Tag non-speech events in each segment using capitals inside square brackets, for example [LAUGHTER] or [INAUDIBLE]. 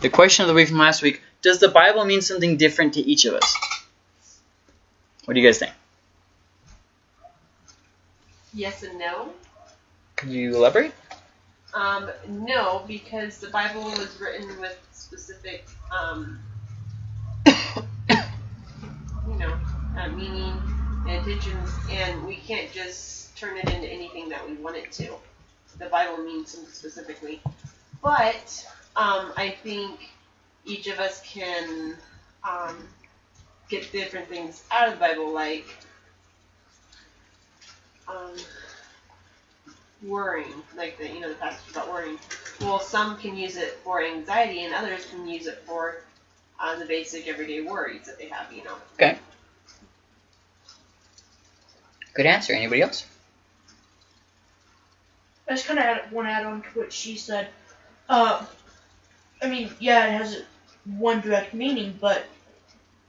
The question of the week from last week, does the Bible mean something different to each of us? What do you guys think? Yes and no. Could you elaborate? Um, no, because the Bible was written with specific, um, you know, uh, meaning and intentions, and we can't just turn it into anything that we want it to. The Bible means something specifically. But um, I think each of us can um, get different things out of the Bible, like um, worrying, like the you know the passage about worrying. Well, some can use it for anxiety, and others can use it for uh, the basic everyday worries that they have. You know. Okay. Good answer. Anybody else? I just kind of want to add on to what she said. Uh, I mean, yeah, it has one direct meaning, but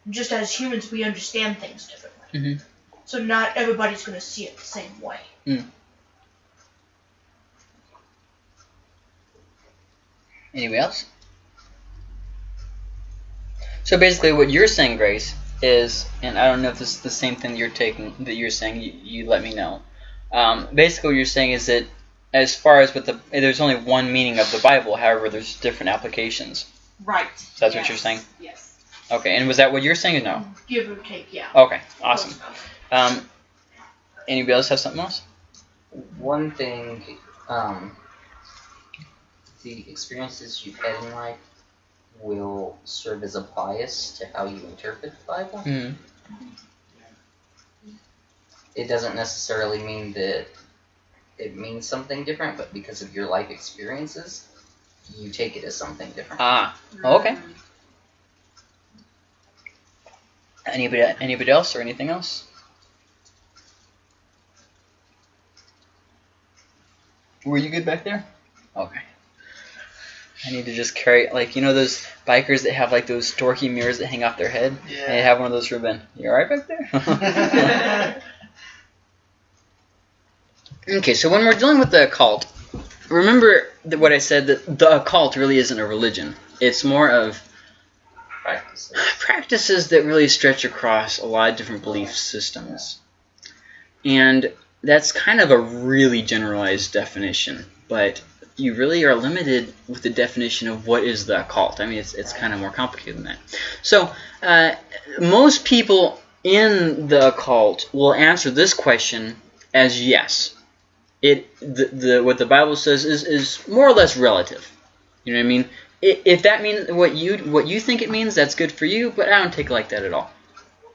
just as humans, we understand things differently. Mhm. So not everybody's going to see it the same way. Anybody else? So basically, what you're saying, Grace, is, and I don't know if this is the same thing you're taking that you're saying. You, you let me know. Um, basically, what you're saying is that as far as with the, there's only one meaning of the Bible. However, there's different applications. Right. That's what you're saying? Yes. Okay, and was that what you're saying or no? Give or take, yeah. Okay, awesome. Um, anybody else have something else? One thing, um, the experiences you've had in life will serve as a bias to how you interpret the Bible. Mm-hmm. It doesn't necessarily mean that it means something different, but because of your life experiences, you take it as something different. Ah, okay. Anybody, anybody else or anything else? Were you good back there? Okay. I need to just carry, like, you know those bikers that have, like, those dorky mirrors that hang off their head? Yeah. I have one of those for Ben. You alright back there? [LAUGHS] [LAUGHS] [LAUGHS] okay, so when we're dealing with the occult, remember that what I said that the occult really isn't a religion. It's more of Practices. practices that really stretch across a lot of different belief systems. And that's kind of a really generalized definition, but you really are limited with the definition of what is the occult. I mean, it's, it's kind of more complicated than that. So, uh, most people in the occult will answer this question as yes. It the, the what the Bible says is, is more or less relative. You know what I mean? If that means what you what you think it means, that's good for you. But I don't take it like that at all.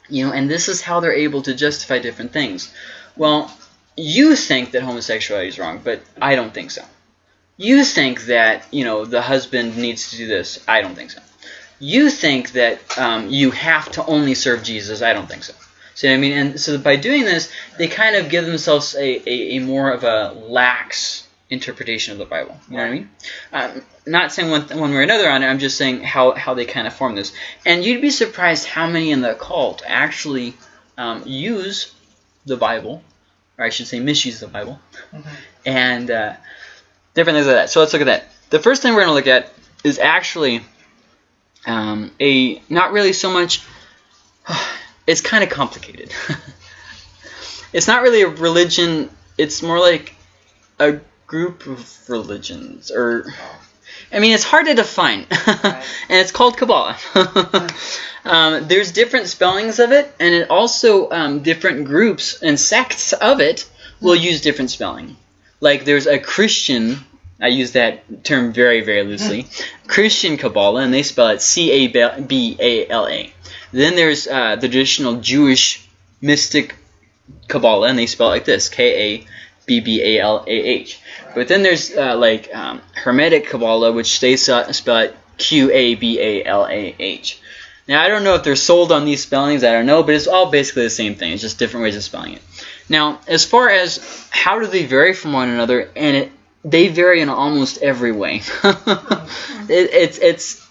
You know, and this is how they're able to justify different things. Well, you think that homosexuality is wrong, but I don't think so. You think that you know the husband needs to do this. I don't think so. You think that um, you have to only serve Jesus. I don't think so. See what I mean? And so by doing this, they kind of give themselves a, a, a more of a lax interpretation of the Bible. You know what I mean? Um, not saying one, one way or another on it. I'm just saying how, how they kind of form this. And you'd be surprised how many in the cult actually um, use the Bible, or I should say misuse the Bible, and uh, different things like that. So let's look at that. The first thing we're going to look at is actually um, a not really so much. It's kind of complicated. [LAUGHS] it's not really a religion. It's more like a group of religions, or I mean, it's hard to define, [LAUGHS] and it's called Kabbalah. [LAUGHS] um, there's different spellings of it, and it also um, different groups and sects of it will use different spelling. Like there's a Christian. I use that term very, very loosely. Christian Kabbalah, and they spell it C A B A L A. Then there's uh, the traditional Jewish mystic Kabbalah, and they spell it like this: K A B B A L A H. But then there's uh, like um, Hermetic Kabbalah, which they spell it Q A B A L A H. Now I don't know if they're sold on these spellings. I don't know, but it's all basically the same thing. It's just different ways of spelling it. Now, as far as how do they vary from one another, and it, they vary in almost every way. [LAUGHS] it, it's it's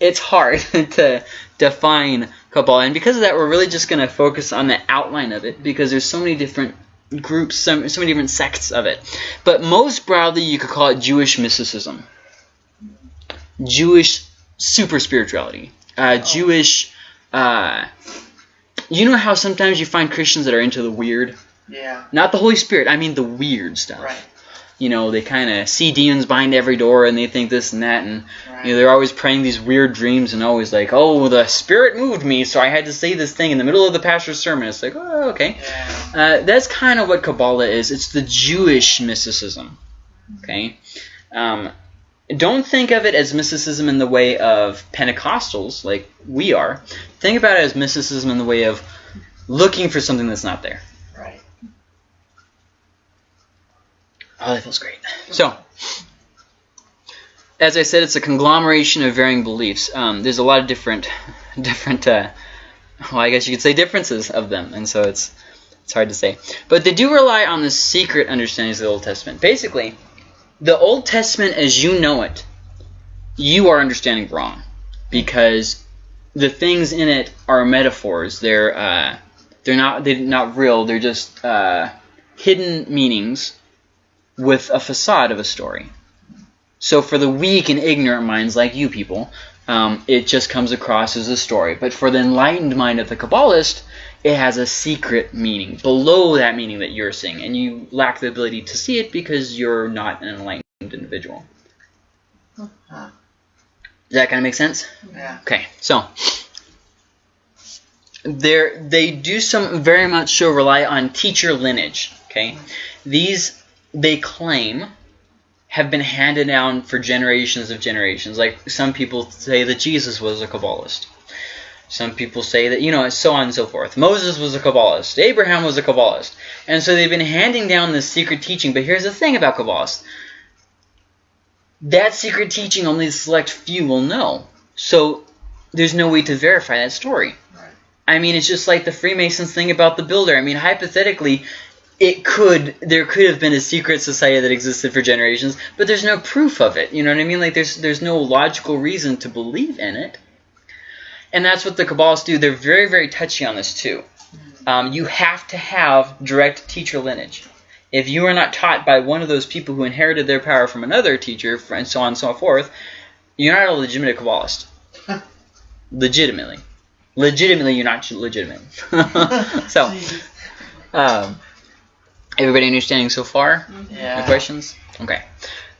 it's hard [LAUGHS] to define Kabbalah, and because of that, we're really just going to focus on the outline of it because there's so many different groups, so, so many different sects of it. But most broadly, you could call it Jewish mysticism, Jewish super spirituality. Uh, Oh. Jewish. Uh, you know how sometimes you find Christians that are into the weird, Yeah. not the Holy Spirit. I mean the weird stuff. Right. You know, they kind of see demons behind every door, and they think this and that, and Right. you know, they're always praying these weird dreams, and always like, "Oh, the Spirit moved me, so I had to say this thing in the middle of the pastor's sermon." It's like, oh, okay. yeah. Uh, that's kind of what Kabbalah is. It's the Jewish mysticism. Okay? Um, don't think of it as mysticism in the way of Pentecostals, like we are. Think about it as mysticism in the way of looking for something that's not there. Right. Oh, that feels great. So, as I said, it's a conglomeration of varying beliefs. Um, there's a lot of different, [LAUGHS] different. Uh, well, I guess you could say differences of them, and so it's it's hard to say. But they do rely on the secret understandings of the Old Testament. Basically, the Old Testament as you know it, you are understanding wrong, because the things in it are metaphors. They're uh, they're not they're not real. They're just uh, hidden meanings with a facade of a story. So for the weak and ignorant minds like you people, um, it just comes across as a story. But for the enlightened mind of the Kabbalist, it has a secret meaning below that meaning that you're seeing, and you lack the ability to see it because you're not an enlightened individual. Does that kind of make sense? Yeah. Okay, so they they do some very much so rely on teacher lineage. Okay, these they claim have been handed down for generations of generations. Like some people say that Jesus was a Kabbalist. Some people say that, you know, so on and so forth. Moses was a Kabbalist. Abraham was a Kabbalist. And so they've been handing down this secret teaching. But here's the thing about Kabbalists. That secret teaching only a select few will know. So there's no way to verify that story. Right. I mean, it's just like the Freemasons thing about the builder. I mean, hypothetically, it could there could have been a secret society that existed for generations, but there's no proof of it. You know what I mean? Like there's there's no logical reason to believe in it. And that's what the Kabbalists do. They're very very touchy on this too. Um, you have to have direct teacher lineage. If you are not taught by one of those people who inherited their power from another teacher, and so on and so forth, you're not a legitimate Kabbalist. [LAUGHS] Legitimately. Legitimately, you're not legitimate. [LAUGHS] so, [LAUGHS] um, everybody understanding so far? No Yeah. questions? Okay.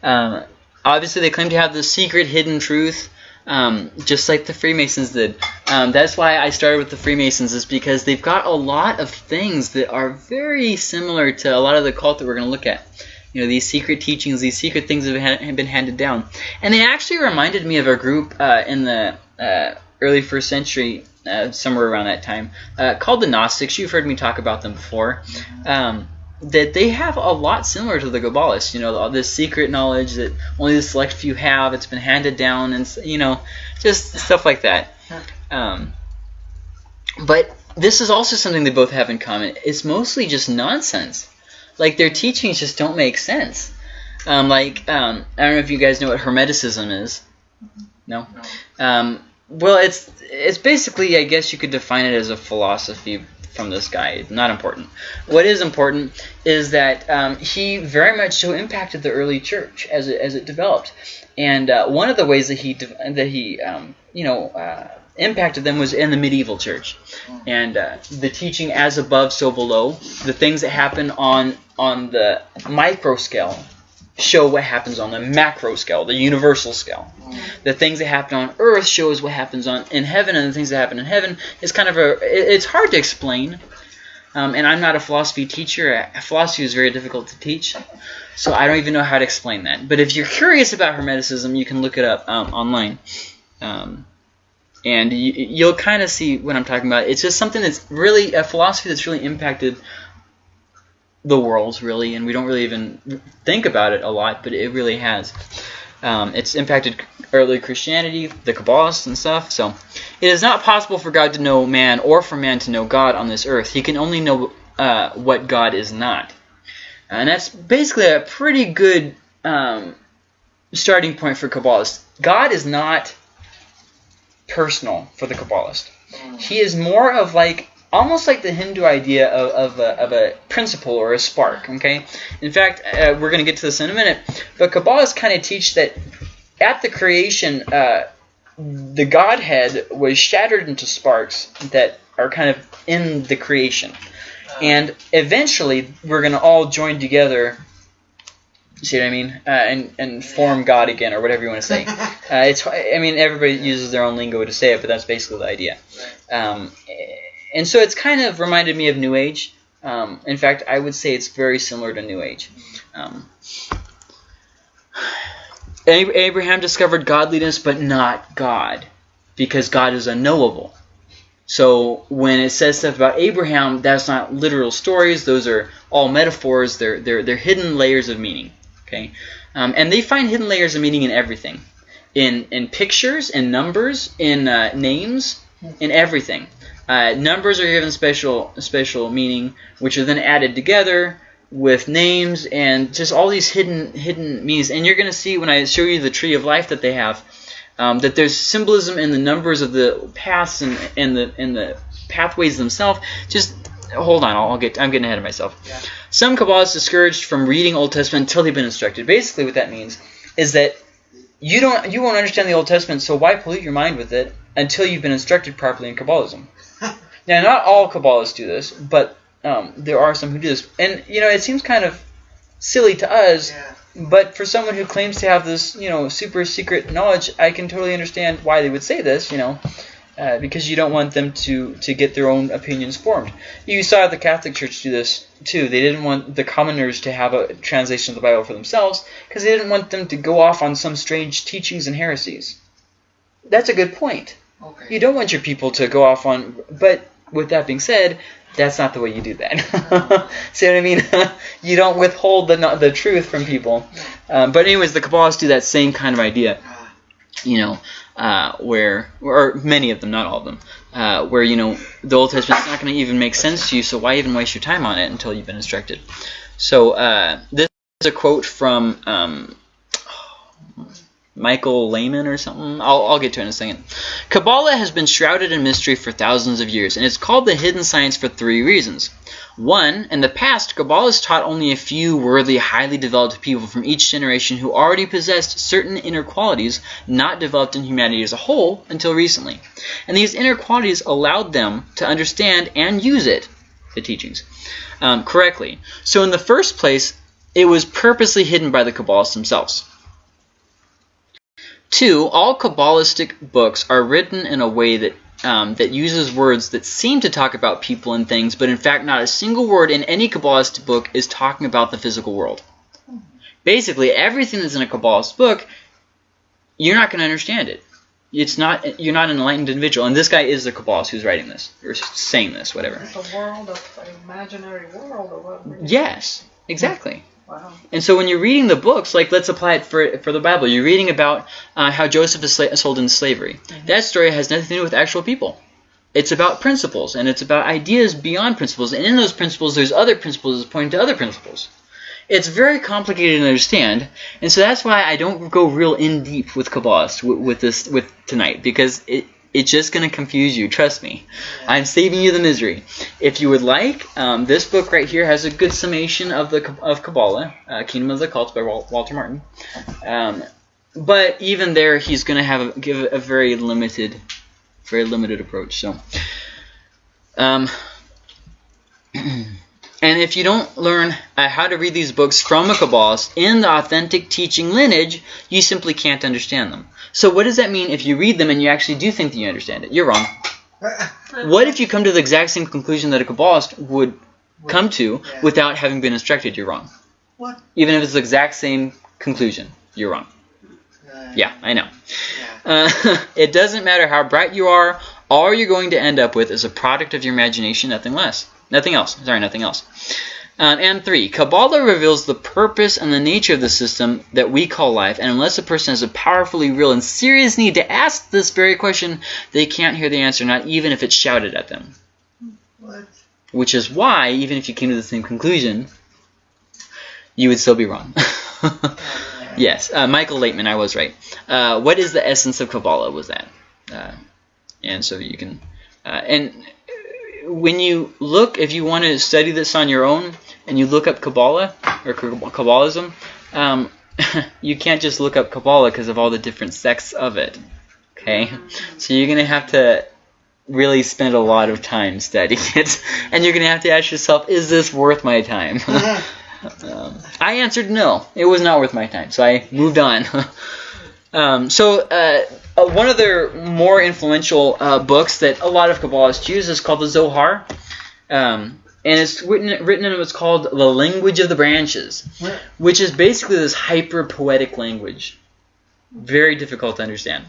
Um, obviously, they claim to have the secret hidden truth, um, just like the Freemasons did. Um, that's why I started with the Freemasons, is because they've got a lot of things that are very similar to a lot of the cult that we're going to look at. You know, these secret teachings, these secret things that have have been handed down. And they actually reminded me of a group uh, in the uh, early first century, uh, somewhere around that time, uh, called the Gnostics. You've heard me talk about them before. Um, that they have a lot similar to the Kabbalists. You know, all this secret knowledge that only the select few have. It's been handed down, and you know, just stuff like that. Um, but this is also something they both have in common. It's mostly just nonsense. Like their teachings just don't make sense. Um, like um, I don't know if you guys know what Hermeticism is. No. Um, well, it's it's basically I guess you could define it as a philosophy from this guy. Not important. What is important is that um, he very much so impacted the early church as it as it developed. And uh, one of the ways that he that he um, you know uh, impacted them was in the medieval church, and uh, the teaching as above so below. The things that happen on on the micro scale show what happens on the macro scale, the universal scale. The things that happen on earth shows what happens on in heaven, and the things that happen in heaven is kind of a. it- It's hard to explain. Um, and I'm not a philosophy teacher. Philosophy is very difficult to teach, so I don't even know how to explain that. But if you're curious about Hermeticism, you can look it up um, online, um, and you, you'll kind of see what I'm talking about. It's just something that's really a philosophy that's really impacted the world, really, and we don't really even think about it a lot, but it really has. Um, it's impacted early Christianity, the Kabbalists and stuff. So, it is not possible for God to know man or for man to know God on this earth. He can only know uh, what God is not. And that's basically a pretty good um, starting point for Kabbalists. God is not personal for the Kabbalist. He is more of like almost like the Hindu idea of, of, a, of a principle or a spark. Okay. In fact, uh, we're going to get to this in a minute. But Kabbalists kind of teach that at the creation, uh, the Godhead was shattered into sparks that are kind of in the creation. And eventually, we're going to all join together. See what I mean? Uh, and and form God again, or whatever you want to say. [LAUGHS] Uh, it's. I mean, everybody uses their own lingo to say it, but that's basically the idea. Um, and so it's kind of reminded me of New Age. Um, in fact, I would say it's very similar to New Age. Um, Abraham discovered godliness, but not God, because God is unknowable. So when it says stuff about Abraham, that's not literal stories; those are all metaphors. They're they're they're hidden layers of meaning. Okay, um, and they find hidden layers of meaning in everything, in in pictures, in numbers, in uh, names, in everything. Uh, numbers are given special special meaning, which are then added together with names and just all these hidden hidden meanings. And you're going to see when I show you the tree of life that they have, um, that there's symbolism in the numbers of the paths and, and the and the pathways themselves. Just hold on, I'll get I'm getting ahead of myself. Yeah. Some Kabbalists discouraged from reading Old Testament until they've been instructed. Basically, what that means is that you don't you won't understand the Old Testament, so why pollute your mind with it until you've been instructed properly in Kabbalism? Now, not all Kabbalists do this, but um, there are some who do this, and you know it seems kind of silly to us. Yeah. But for someone who claims to have this, you know, super secret knowledge, I can totally understand why they would say this, you know, uh, because you don't want them to to get their own opinions formed. You saw the Catholic Church do this too. They didn't want the commoners to have a translation of the Bible for themselves because they didn't want them to go off on some strange teachings and heresies. That's a good point. Okay. You don't want your people to go off on, but with that being said, that's not the way you do that. [LAUGHS] See what I mean? [LAUGHS] you don't withhold the the truth from people. Um, but anyways, the Kabbalists do that same kind of idea. You know, uh, where or many of them, not all of them, uh, where you know the Old Testament's not going to even make sense to you. So why even waste your time on it until you've been instructed? So uh, this is a quote from. Um, Michael Lehman or something. I'll, I'll get to it in a second. Kabbalah has been shrouded in mystery for thousands of years, and it's called the hidden science for three reasons. One, in the past, Kabbalah's taught only a few worthy, highly developed people from each generation who already possessed certain inner qualities not developed in humanity as a whole until recently. And these inner qualities allowed them to understand and use it, the teachings, um, correctly. So in the first place, it was purposely hidden by the Kabbalists themselves. Two, all Kabbalistic books are written in a way that um, that uses words that seem to talk about people and things, but in fact, not a single word in any Kabbalist book is talking about the physical world. Basically, everything that's in a Kabbalist book, you're not going to understand it. It's not you're not an enlightened individual, and this guy is the Kabbalist who's writing this or saying this, whatever. It's a world of imaginary world or whatever. Yes, exactly. Wow. And so when you're reading the books, like let's apply it for for the Bible. You're reading about uh, how Joseph is sla- sold into slavery. That story has nothing to do with actual people. It's about principles, and it's about ideas beyond principles. And in those principles, there's other principles pointing to other principles. It's very complicated to understand, and so that's why I don't go real in deep with Kabbalists with, with this with tonight because it it's just going to confuse you. Trust me. I'm saving you the misery. If you would like, um, this book right here has a good summation of the of Kabbalah, uh, Kingdom of the Cults by Walter Martin. Um, but even there, he's going to have a, give a very limited, very limited approach. So, um, [CLEARS THROAT] and if you don't learn uh, how to read these books from a Kabbalist in the authentic teaching lineage, you simply can't understand them. So what does that mean if you read them and you actually do think that you understand it? You're wrong. [LAUGHS] What if you come to the exact same conclusion that a Kabbalist would come to Yeah. without having been instructed? You're wrong. What? Even if it's the exact same conclusion, you're wrong. Uh, Yeah, I know. Yeah. Uh, [LAUGHS] it doesn't matter how bright you are. All you're going to end up with is a product of your imagination, nothing less. Nothing else. Sorry, nothing else. Um, and three, Kabbalah reveals the purpose and the nature of the system that we call life, and unless a person has a powerfully real and serious need to ask this very question, they can't hear the answer, not even if it's shouted at them. What? Which is why, even if you came to the same conclusion, you would still be wrong. [LAUGHS] yes, uh, Michael Laitman, I was right. Uh, what is the essence of Kabbalah? Was that? Uh, and so you can, uh, and when you look, if you want to study this on your own, and you look up Kabbalah or Kabbalism, um, [LAUGHS] you can't just look up Kabbalah because of all the different sects of it. Okay, so you're gonna have to really spend a lot of time studying [LAUGHS] it, and you're gonna have to ask yourself, is this worth my time? [LAUGHS] um, I answered no, it was not worth my time, so I moved on. um, so uh, uh, one of their more influential uh, books that a lot of Kabbalists use is called the Zohar. Um, and it's written, written in what's called the language of the branches, which is basically this hyper poetic language. Very difficult to understand.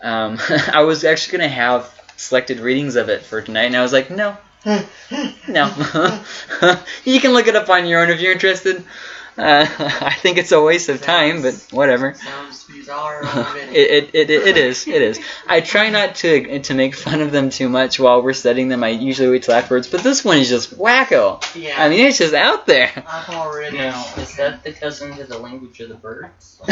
Um, [LAUGHS] I was actually going to have selected readings of it for tonight, and I was like, no, [LAUGHS] no. [LAUGHS] you can look it up on your own if you're interested. Uh, [LAUGHS] I think it's a waste of time, but whatever. Sounds bizarre. [LAUGHS] It, it, it, it is. It is. I try not to to make fun of them too much while we're studying them. I usually wait till afterwards. But this one is just wacko. yeah. I mean, it's just out there. I'm already. Now, is that the cousin to the language of the birds? [LAUGHS]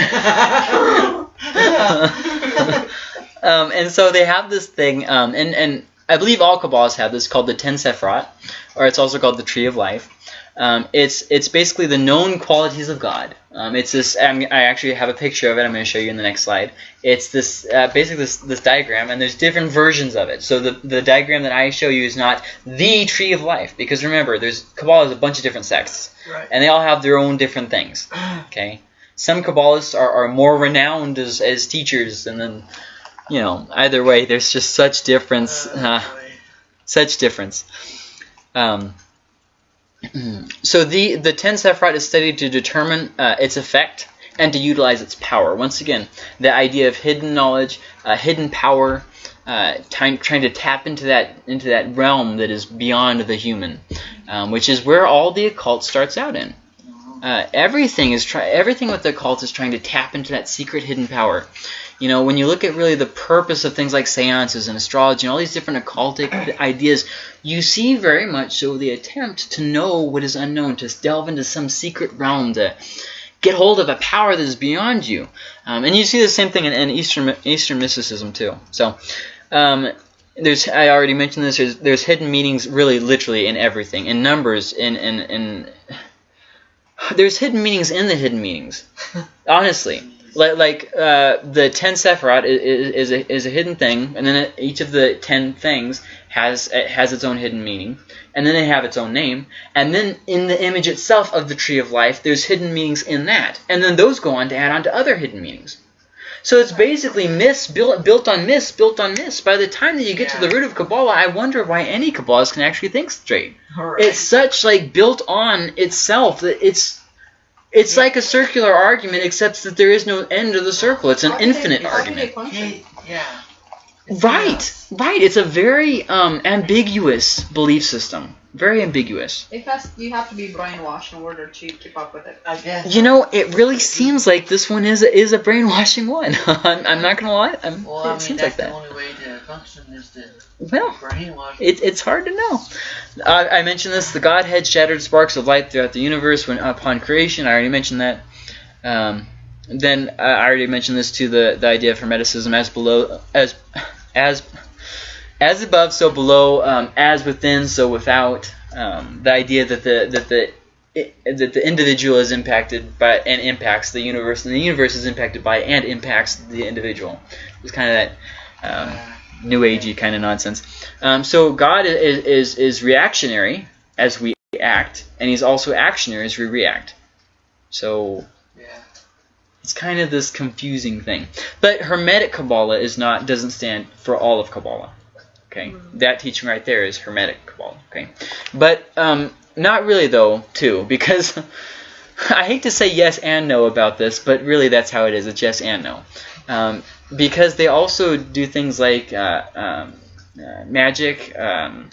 um, and so they have this thing, um, and, and I believe all Kabbalists have this called the Ten Sephirot, or it's also called the Tree of Life. Um, it's it's basically the known qualities of God. Um, it's this. I'm, I actually have a picture of it. I'm going to show you in the next slide. It's this uh, basically this this diagram, and there's different versions of it. So the the diagram that I show you is not the Tree of Life, because remember, there's Kabbalah is a bunch of different sects, right. and they all have their own different things. [CLEARS THROAT] Okay, some Kabbalists are, are more renowned as, as teachers, and then, you know, either way, there's just such difference, uh, such difference. Um, so the the ten Sephirot is studied to determine uh, its effect and to utilize its power. Once again, the idea of hidden knowledge, uh, hidden power, uh, trying, trying to tap into that into that realm that is beyond the human, um, which is where all the occult starts out in. Uh, everything is try everything with the occult is trying to tap into that secret hidden power. You know, when you look at really the purpose of things like seances and astrology and all these different occultic [CLEARS THROAT] ideas, you see very much so the attempt to know what is unknown, to delve into some secret realm, to get hold of a power that is beyond you. Um, and you see the same thing in, in Eastern Eastern mysticism too. So. Um, there's I already mentioned this. There's, there's hidden meanings really literally in everything, in numbers, in in, in [SIGHS] there's hidden meanings in the hidden meanings. [LAUGHS] Honestly, like like uh, the ten sephirot is, is a is a hidden thing, and then each of the ten things has it has its own hidden meaning, and then they have its own name, and then in the image itself of the tree of life, there's hidden meanings in that, and then those go on to add on to other hidden meanings. So it's basically myths built built on myths built on myths. By the time that you get to the root of Kabbalah, I wonder why any Kabbalist can actually think straight Alright. it's such like built on itself that it's it's like a circular argument except that there is no end to the circle it's an How infinite how they argument? Hey, yeah. It's right nuts. right it's a very um, ambiguous belief system very ambiguous It has, you have to be brainwashed in order to keep up with it. I guess. you know it really seems like this one is a, is a brainwashing one [LAUGHS] I'm, I'm not gonna lie I'm, Well, I it mean, seems that's like the that only way to function is well brainwash. it, it's hard to know. Uh, I mentioned this. The Godhead shattered sparks of light throughout the universe when upon creation. I already mentioned that. Um, then uh, I already mentioned this to the, the idea of hermeticism as below as as as above, so below, um, as within, so without. Um, the idea that the that the it, that the individual is impacted by and impacts the universe, and the universe is impacted by and impacts the individual. It's kind of that um, new agey kind of nonsense. Um, so God is, is is reactionary as we act, and He's also actionary as we react. So yeah. it's kind of this confusing thing. But Hermetic Kabbalah is not doesn't stand for all of Kabbalah. Okay, that teaching right there is Hermetic Kabbalah. Okay, but um, not really though too [LAUGHS] because. I hate to say yes and no about this, but really that's how it is. It's yes and no. Um, because they also do things like uh, um, uh, magic, um,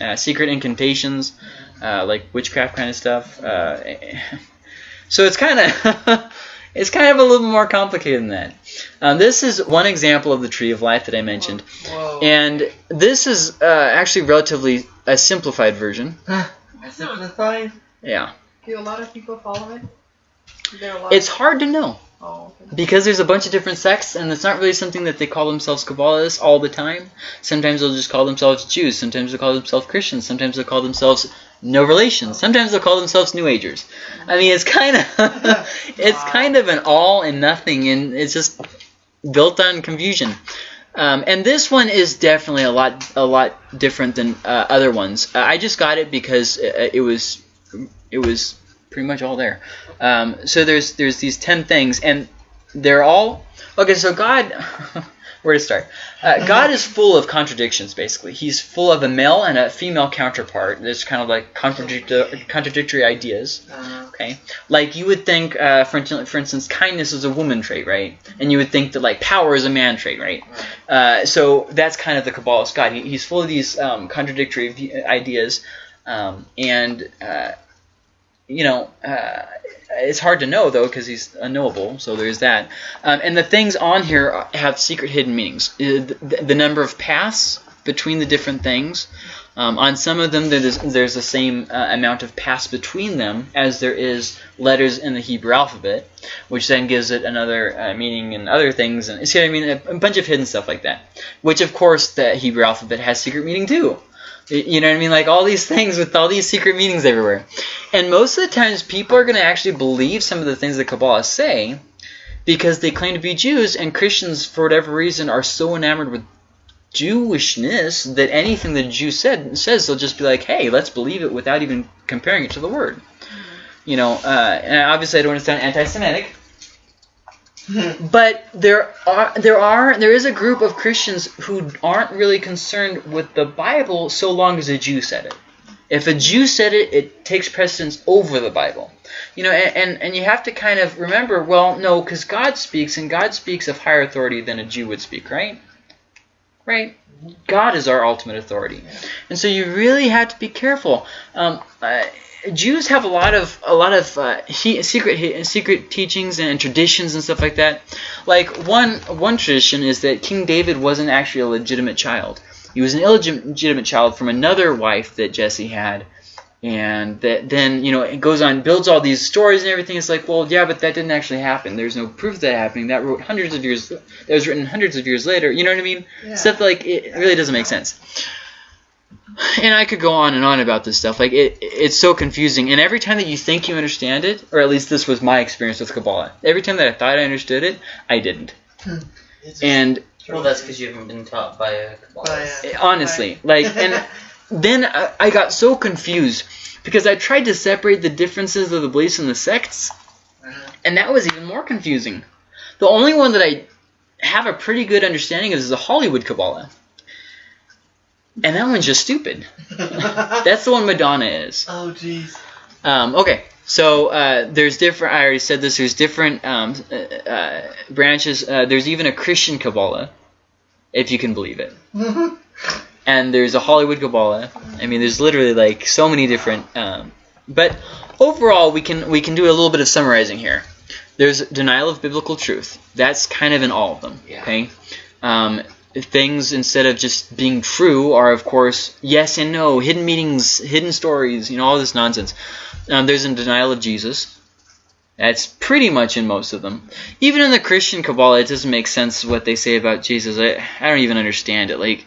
uh, secret incantations, uh, like witchcraft kind of stuff. Uh, [LAUGHS] so it's kind of [LAUGHS] it's kind of a little more complicated than that. Um, this is one example of the tree of life that I mentioned, whoa. and this is uh, actually relatively a simplified version. [GASPS] I simplified. Yeah, Do a lot of people follow it? There a lot it's hard to know. Oh, okay. Because there's a bunch of different sects, and it's not really something that they call themselves Kabbalists all the time. Sometimes they'll just call themselves Jews. Sometimes they'll call themselves Christians. Sometimes they'll call themselves no relation. Sometimes they'll call themselves New Agers. I mean, it's kind of [LAUGHS] it's kind of an all and nothing, and it's just built on confusion. Um, and this one is definitely a lot a lot different than uh, other ones. Uh, I just got it because it, it was it was pretty much all there. Um, so there's there's these ten things, and they're all okay. So God, [LAUGHS] where to start? Uh, God is full of contradictions. Basically, He's full of a male and a female counterpart. There's kind of like contradictory contradictory ideas. Uh, Okay, like you would think, uh, for, instance, for instance, kindness is a woman trait, right? And you would think that like power is a man trait, right? Uh, so that's kind of the Kabbalist God. He, he's full of these um, contradictory ideas, um, and uh, you know, uh, it's hard to know though because he's unknowable. So there's that. Um, and the things on here have secret hidden meanings. Uh, The, the number of paths between the different things. Um, on some of them, there's, there's the same uh, amount of paths between them as there is letters in the Hebrew alphabet, which then gives it another uh, meaning and other things. And see what I mean? A, a bunch of hidden stuff like that. Which, of course, the Hebrew alphabet has secret meaning too. You know what I mean? Like all these things with all these secret meanings everywhere. And most of the times, people are going to actually believe some of the things that Kabbalah say because they claim to be Jews, and Christians, for whatever reason, are so enamored with Jewishness that anything the Jew said says, they'll just be like, "Hey, let's believe it," without even comparing it to the word. You know, uh, and obviously, I don't want to sound anti-Semitic, but there are there are there is a group of Christians who aren't really concerned with the Bible so long as a Jew said it. If a Jew said it, it takes precedence over the Bible. You know, and, and, and you have to kind of remember, well, no, because God speaks, and God speaks of higher authority than a Jew would speak, right? Right? God is our ultimate authority. And so you really have to be careful. Um, uh, Jews have a lot of a lot of uh, he, secret he, secret teachings and traditions and stuff like that. Like one one tradition is that King David wasn't actually a legitimate child. He was an illegitimate child from another wife that Jesse had, and that then you know it goes on builds all these stories and everything. It's like, well, yeah, but that didn't actually happen. There's no proof of that happening. That wrote hundreds of years. That was written hundreds of years later. You know what I mean? Yeah. Stuff like it really doesn't make sense. And I could go on and on about this stuff. Like it, it's so confusing. And every time that you think you understand it, or at least this was my experience with Kabbalah. Every time that I thought I understood it, I didn't. And Well, that's because you haven't been taught by a by, Kabbalist. uh, honestly, like, and [LAUGHS] then I, I got so confused because I tried to separate the differences of the beliefs and the sects, uh, and that was even more confusing. The only one that I have a pretty good understanding of is the Hollywood Kabbalah, and that one's just stupid. [LAUGHS] That's the one Madonna is. oh jeez. Um, okay, so uh, there's different. I already said this. There's different um, uh, uh, branches. Uh, there's even a Christian Kabbalah, if you can believe it. [LAUGHS] And there's a Hollywood Kabbalah. I mean, there's literally like so many different. Um, but overall, we can we can do a little bit of summarizing here. There's denial of biblical truth. That's kind of in all of them. Yeah. Okay. Things instead of just being true are of course yes and no, hidden meanings, hidden stories, you know, all this nonsense. Um, there's a denial of Jesus. That's pretty much in most of them. Even in the Christian Kabbalah, it doesn't make sense what they say about Jesus. I, I don't even understand it. Like,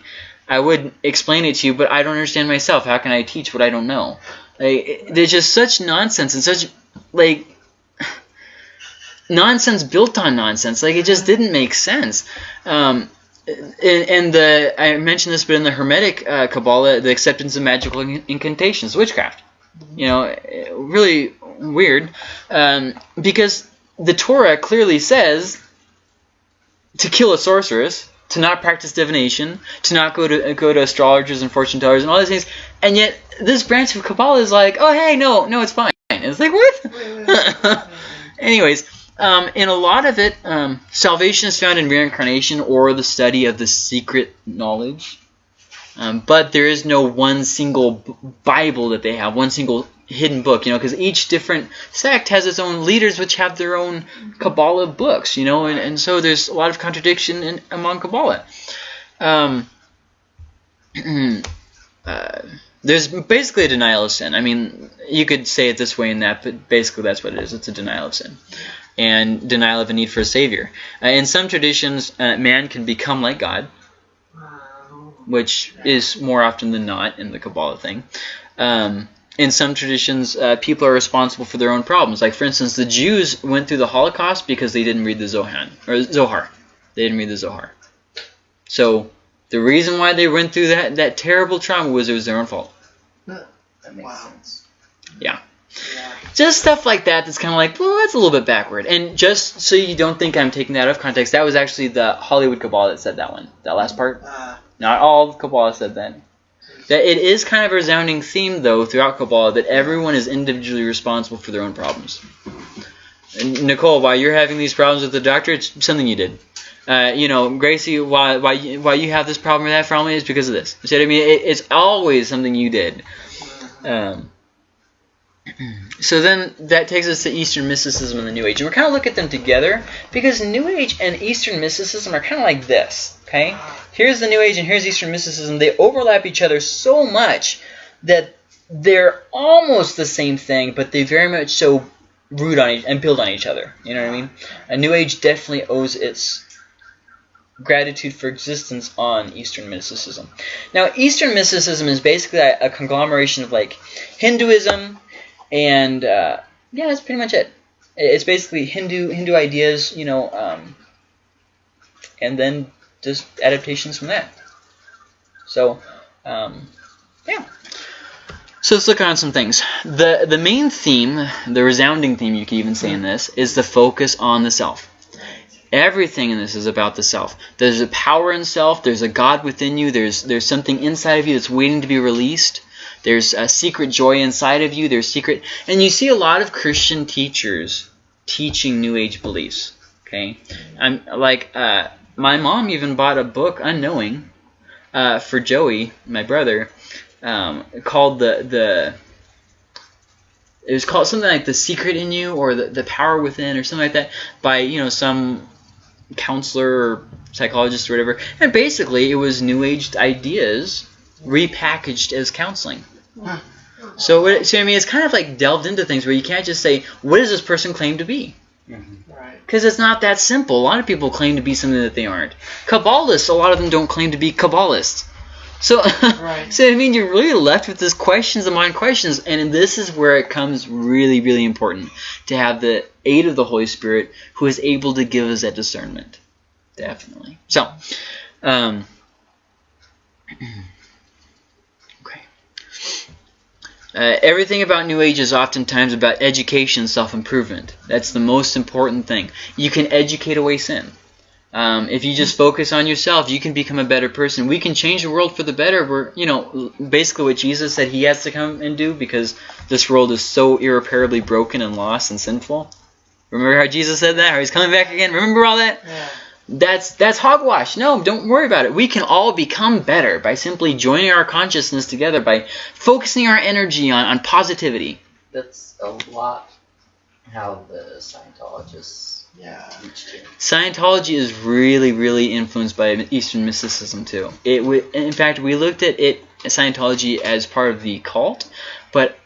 I would explain it to you, but I don't understand myself. How can I teach what I don't know? Like, it- there's just such nonsense and such, like, [SIGHS] nonsense built on nonsense. Like, it just didn't make sense. Um, and, and the I mentioned this, but in the Hermetic uh, Kabbalah, the acceptance of magical incantations, witchcraft. You know, really weird, um, because the Torah clearly says to kill a sorceress, to not practice divination, to not go to go to astrologers and fortune tellers and all these things, and yet this branch of Kabbalah is like, oh hey, no, no, it's fine. It's like what? [LAUGHS] Anyways, um, in a lot of it, um, salvation is found in reincarnation or the study of the secret knowledge. Um, but there is no one single Bible that they have, one single hidden book, you know, because each different sect has its own leaders, which have their own Kabbalah books, you know, and, and so there's a lot of contradiction in, among Kabbalah. Um, [CLEARS THROAT] uh, there's basically a denial of sin. I mean, you could say it this way and that, but basically that's what it is. It's a denial of sin and denial of a need for a savior. Uh, in some traditions, uh, man can become like God, which is more often than not in the Kabbalah thing. Um, in some traditions, uh, people are responsible for their own problems. Like, for instance, the Jews went through the Holocaust because they didn't read the Zohan or Zohar. They didn't read the Zohar. So the reason why they went through that that terrible trauma was it was their own fault. That makes Wow. sense. Yeah. Just stuff like that that's kind of like, well, that's a little bit backward. And just so you don't think I'm taking that out of context, that was actually the Hollywood Cabal that said that one, that last part. Uh, Not all of Kabbalah said that. That it is kind of a resounding theme, though, throughout Kabbalah that everyone is individually responsible for their own problems. And Nicole, while you're having these problems with the doctor, it's something you did. Uh, you know, Gracie, why why you- why you have this problem or that problem is because of this. You see what I mean? It, it's always something you did. Um, [CLEARS THROAT] so then that takes us to Eastern mysticism and the New Age, and we're kind of look at them together because New Age and Eastern mysticism are kind of like this. Okay, here's the New Age and here's Eastern mysticism. They overlap each other so much that they're almost the same thing, but they very much so root on each and build on each other. You know what I mean? A New Age definitely owes its gratitude for existence on Eastern mysticism. Now, Eastern mysticism is basically a, a conglomeration of like Hinduism and uh, yeah, that's pretty much it. It's basically Hindu Hindu ideas, you know, um, and then just adaptations from that. So, um, yeah. So let's look on some things. The the main theme, the resounding theme you could even say in this, is the focus on the self. Everything in this is about the self. There's a power in self. There's a God within you. There's there's something inside of you that's waiting to be released. There's a secret joy inside of you. There's secret, and you see a lot of Christian teachers teaching New Age beliefs. Okay, I'm like uh, my mom even bought a book, unknowing, uh, for Joey, my brother, um, called the the. It was called something like the secret in you or the, the power within or something like that by you know some counselor or psychologist or whatever. And basically, it was New Age ideas repackaged as counseling. So, what, so I mean, it's kind of like delved into things where you can't just say, "What does this person claim to be?" right. Because it's not that simple. A lot of people claim to be something that they aren't. Kabbalists, a lot of them don't claim to be Kabbalists. So, Right. [LAUGHS] so I mean, you're really left with this questions among questions, and this is where it comes really, really important to have the aid of the Holy Spirit, who is able to give us that discernment. Definitely. So, um, [CLEARS THROAT] okay. Uh, everything about New Age is oftentimes about education, self-improvement. That's the most important thing. You can educate away sin. Um, if you just focus on yourself, you can become a better person. We can change the world for the better. We're, you know, basically what Jesus said He has to come and do because this world is so irreparably broken and lost and sinful. Remember how Jesus said that? How He's coming back again? Remember all that? Yeah. That's that's hogwash. No, don't worry about it. We can all become better by simply joining our consciousness together, by focusing our energy on, on positivity. That's a lot how the Scientologists Yeah. Scientology is really, really influenced by Eastern mysticism too. It, w- in fact, we looked at it Scientology as part of the cult, but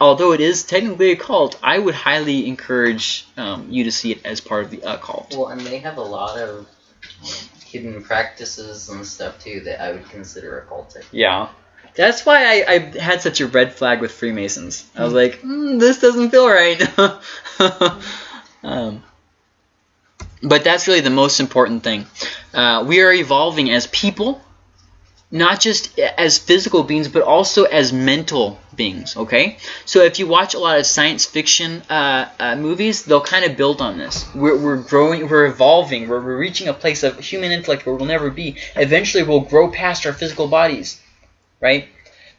although it is technically a cult, I would highly encourage um, you to see it as part of the occult. Well, and they have a lot of hidden practices and stuff too that I would consider occultic. Yeah. That's why I, I had such a red flag with Freemasons. I was like, mm, this doesn't feel right. [LAUGHS] um, but that's really the most important thing. Uh, we are evolving as people, not just as physical beings, but also as mental beings. Okay, so if you watch a lot of science fiction uh, uh, movies, they'll kind of build on this. We're, we're growing, we're evolving, we're, we're reaching a place of human intellect where we'll never be. Eventually, we'll grow past our physical bodies, right?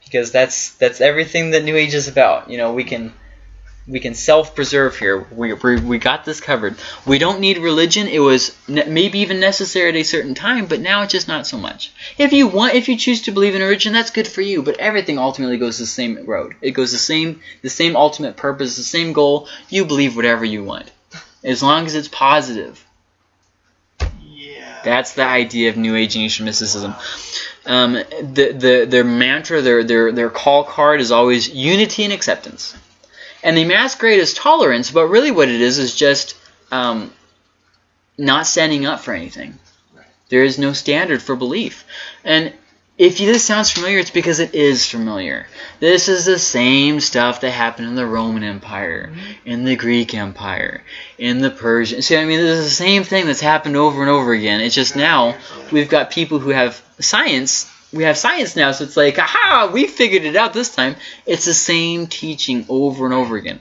Because that's that's everything that New Age is about. You know, we can we can self-preserve here. We, we, we got this covered. We don't need religion. It was maybe even necessary at a certain time, but now it's just not so much. If you want, if you choose to believe in religion, that's good for you. But everything ultimately goes the same road. It goes the same, the same ultimate purpose, the same goal. You believe whatever you want, as long as it's positive. Yeah. That's the idea of New Age and Eastern mysticism. Um, the, the, their mantra, their, their, their call card is always unity and acceptance. And they masquerade as tolerance, but really what it is is just um, not standing up for anything. There is no standard for belief. And if this sounds familiar, it's because it is familiar. This is the same stuff that happened in the Roman Empire, in the Greek Empire, in the Persian. See, I mean, this is the same thing that's happened over and over again. It's just now we've got people who have science. We have science now, so it's like, aha, we figured it out this time. It's the same teaching over and over again.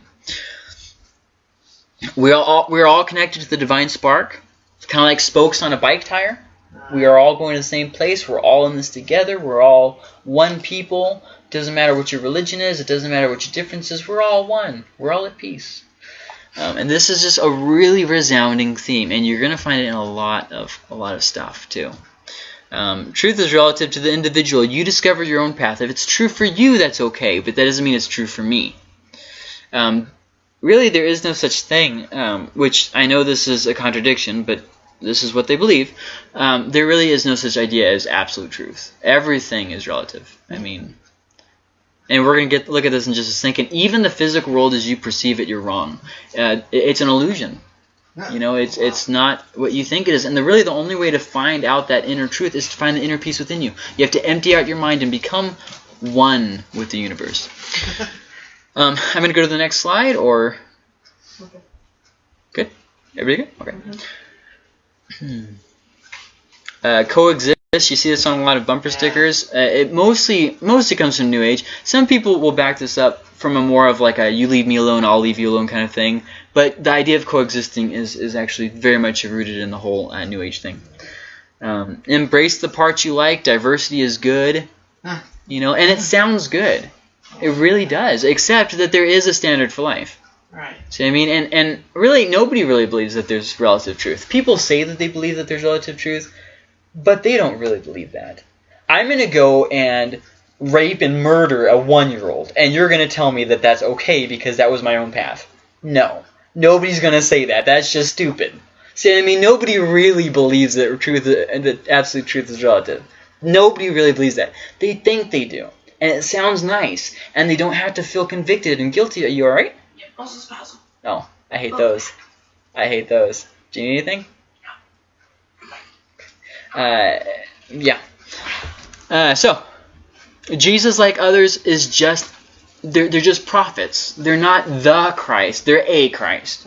We're all we're all connected to the divine spark. It's kind of like spokes on a bike tire. We are all going to the same place. We're all in this together. We're all one people. It Doesn't matter what your religion is. It doesn't matter what your difference is. We're all one. We're all at peace. Um, and this is just a really resounding theme, and you're going to find it in a lot of a lot of stuff too. Um, truth is relative to the individual. You discover your own path. If it's true for you, that's okay, but that doesn't mean it's true for me. Um, really, there is no such thing, um, which I know this is a contradiction, but this is what they believe. Um, there really is no such idea as absolute truth. Everything is relative. I mean, and we're gonna get look at this in just a second. Even the physical world as you perceive it, you're wrong. Uh, it's an illusion. You know, it's it's not what you think it is. And the really the only way to find out that inner truth is to find the inner peace within you. You have to empty out your mind and become one with the universe. [LAUGHS] Um, I'm going to go to the next slide, or Okay. good. Everybody good? Okay. Hmm. Uh, coexist. You see this on a lot of bumper Yeah. stickers. Uh, it mostly mostly comes from New Age. Some people will back this up from a more of like a "you leave me alone, I'll leave you alone" kind of thing. But the idea of coexisting is is actually very much rooted in the whole uh, New Age thing. Um, embrace the parts you like. Diversity is good. You know, and it sounds good. It really does. Except that there is a standard for life. Right. See what I mean? And and really nobody really believes that there's relative truth. People say that they believe that there's relative truth, but they don't really believe that. I'm gonna go and rape and murder a one year old, and you're gonna tell me that that's okay because that was my own path. No. Nobody's gonna say that. That's just stupid. See I mean? Nobody really believes that truth that absolute truth is relative. Nobody really believes that. They think they do. And it sounds nice. And they don't have to feel convicted and guilty. Are you alright? Yep, also spousal. Oh, I hate those. I hate those. Do you need anything? Uh, yeah. Uh, so, Jesus, like others, is just they're they're just prophets. They're not the Christ. They're a Christ.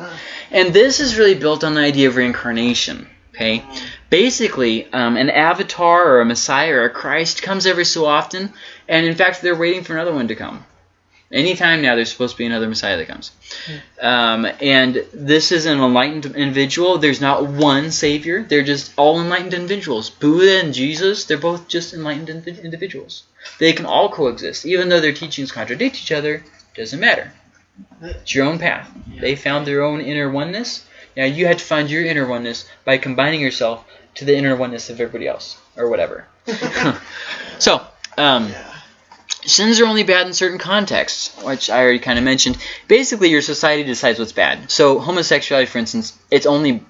And this is really built on the idea of reincarnation. Okay, basically, um, an avatar or a Messiah or a Christ comes every so often, and in fact, they're waiting for another one to come. Anytime now, there's supposed to be another Messiah that comes. Um, and this is an enlightened individual. There's not one Savior. They're just all enlightened individuals. Buddha and Jesus, they're both just enlightened indiv- individuals. They can all coexist. Even though their teachings contradict each other, doesn't matter. It's your own path. They found their own inner oneness. Now you had to find your inner oneness by combining yourself to the inner oneness of everybody else, or whatever. [LAUGHS] [LAUGHS] so, um, Yeah. Sins are only bad in certain contexts, which I already kind of mentioned. Basically, your society decides what's bad. So, homosexuality, for instance, it's only.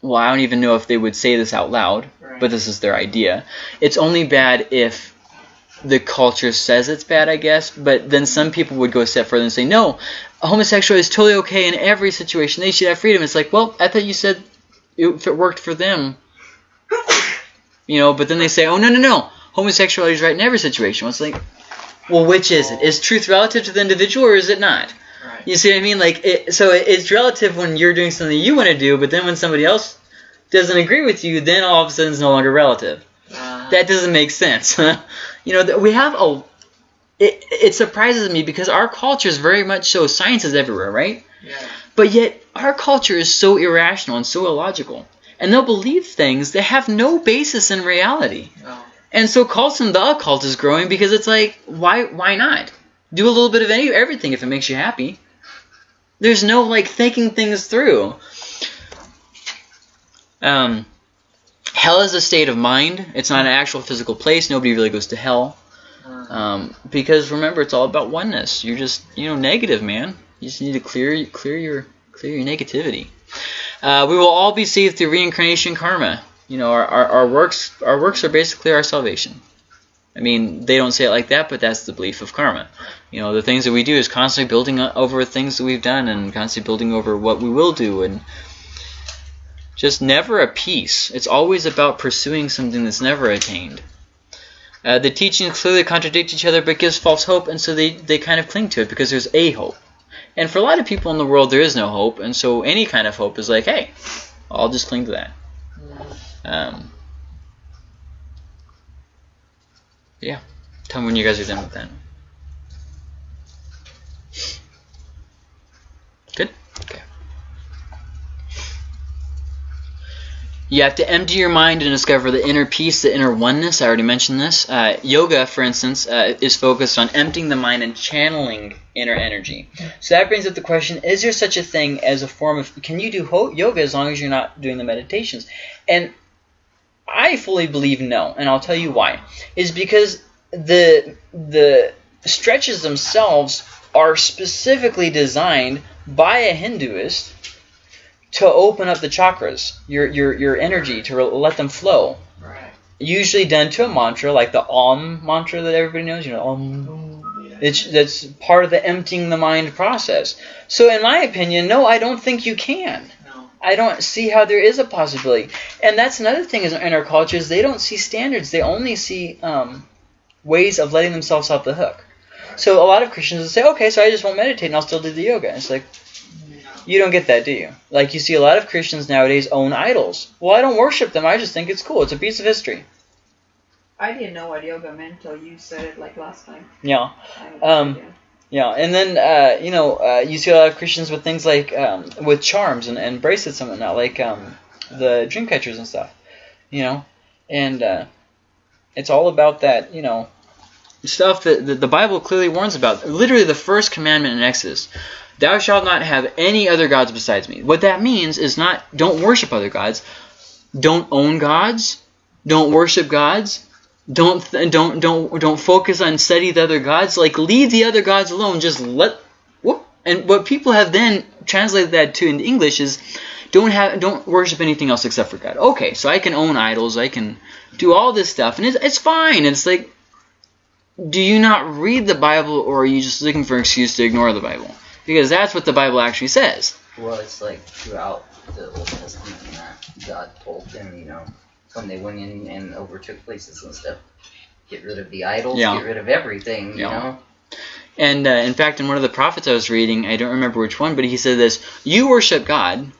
Well, I don't even know if they would say this out loud, Right. but this is their idea. It's only bad if the culture says it's bad, I guess. But then some people would go a step further and say, no, homosexuality is totally okay in every situation. They should have freedom. It's like, well, I thought you said if it worked for them, you know. But then they say, oh no, no, no, homosexuality is right in every situation. It's like, well, which is it? Is truth relative to the individual or is it not? Right. You see what I mean? Like, it, so it- it's relative when you're doing something you want to do, but then when somebody else doesn't agree with you, then all of a sudden it's no longer relative. Uh, That doesn't make sense. [LAUGHS] you know, we have a. It, it surprises me because our culture is very much so science is everywhere, right? yeah. But yet our culture is so irrational and so illogical, and they'll believe things that have no basis in reality. Oh. And so cults and the occult is growing because it's like, why why not? Do a little bit of any everything if it makes you happy. There's no like thinking things through. Um, hell is a state of mind. It's not an actual physical place. Nobody really goes to hell. Um, because remember, it's all about oneness. You're just you know negative, man. You just need to clear clear your clear your negativity. Uh, we will all be saved through reincarnation karma. You know, our, our, our works our works are basically our salvation. I mean, they don't say it like that, but that's the belief of karma. You know, the things that we do is constantly building over things that we've done, and constantly building over what we will do, and just never a peace. It's always about pursuing something that's never attained. Uh, the teachings clearly contradict each other, but gives false hope, and so they, they kind of cling to it because there's a hope. And for a lot of people in the world, there is no hope, and so any kind of hope is like, hey, I'll just cling to that. Um, yeah. Tell me when you guys are done with that. Good? Okay. You have to empty your mind and discover the inner peace, the inner oneness. I already mentioned this. Uh, yoga, for instance, uh, is focused on emptying the mind and channeling inner energy. So that brings up the question, is there such a thing as a form of, can you do yoga as long as you're not doing the meditations? And I fully believe no, and I'll tell you why. Is because the the stretches themselves are specifically designed by a Hinduist to open up the chakras, your your your energy to let them flow. Right. Usually done to a mantra like the Om mantra that everybody knows. You know, Om. Oh, yeah. It's that's part of the emptying the mind process. So in my opinion, no, I don't think you can. I don't see how there is a possibility. And that's another thing is in our culture is they don't see standards. They only see um, ways of letting themselves off the hook. So a lot of Christians will say, okay, so I just won't meditate and I'll still do the yoga. It's like, you don't get that, do you? Like you see a lot of Christians nowadays own idols. Well, I don't worship them. I just think it's cool. It's a piece of history. I didn't know what yoga meant until you said it like last time. Yeah. Um, idea. Yeah, and then uh, you know uh, you see a lot of Christians with things like um, with charms and, and bracelets and whatnot, like um, the dream catchers and stuff. You know, and uh, it's all about that. You know, stuff that, that the Bible clearly warns about. Literally, the first commandment in Exodus: "Thou shalt not have any other gods besides me." What that means is not don't worship other gods, don't own gods, don't worship gods, don't don't don't don't focus on study the other gods. Like leave the other gods alone. Just let whoop. And what people have then translated that to in English is don't have don't worship anything else except for God. Okay, so I can own idols. I can do all this stuff, and it's it's fine. It's like, do you not read the Bible, or are you just looking for an excuse to ignore the Bible? Because that's what the Bible actually says. Well, it's like throughout the Old Testament God told them, you know, when they went in and overtook places and stuff, get rid of the idols, Yeah. get rid of everything, you Yeah. know. And uh, in fact, in one of the prophets I was reading, I don't remember which one, but he said this: "You worship God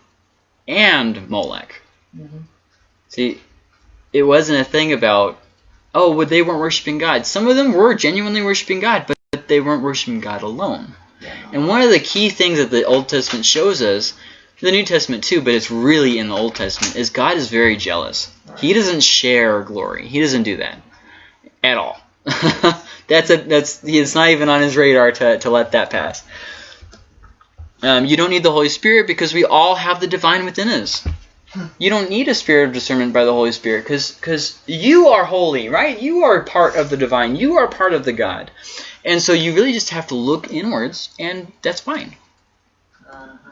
and Molech." Mhm. See, it wasn't a thing about, oh, well, they weren't worshiping God. Some of them were genuinely worshiping God, but they weren't worshiping God alone. Yeah. And one of the key things that the Old Testament shows us, the New Testament too, but it's really in the Old Testament, is God is very jealous. He doesn't share glory. He doesn't do that at all. [LAUGHS] that's a that's it's not even on his radar to, to let that pass. Um, you don't need the Holy Spirit because we all have the divine within us. You don't need a spirit of discernment by the Holy Spirit because you are holy, right? You are part of the divine. You are part of the God. And so you really just have to look inwards, and that's fine. Uh-huh.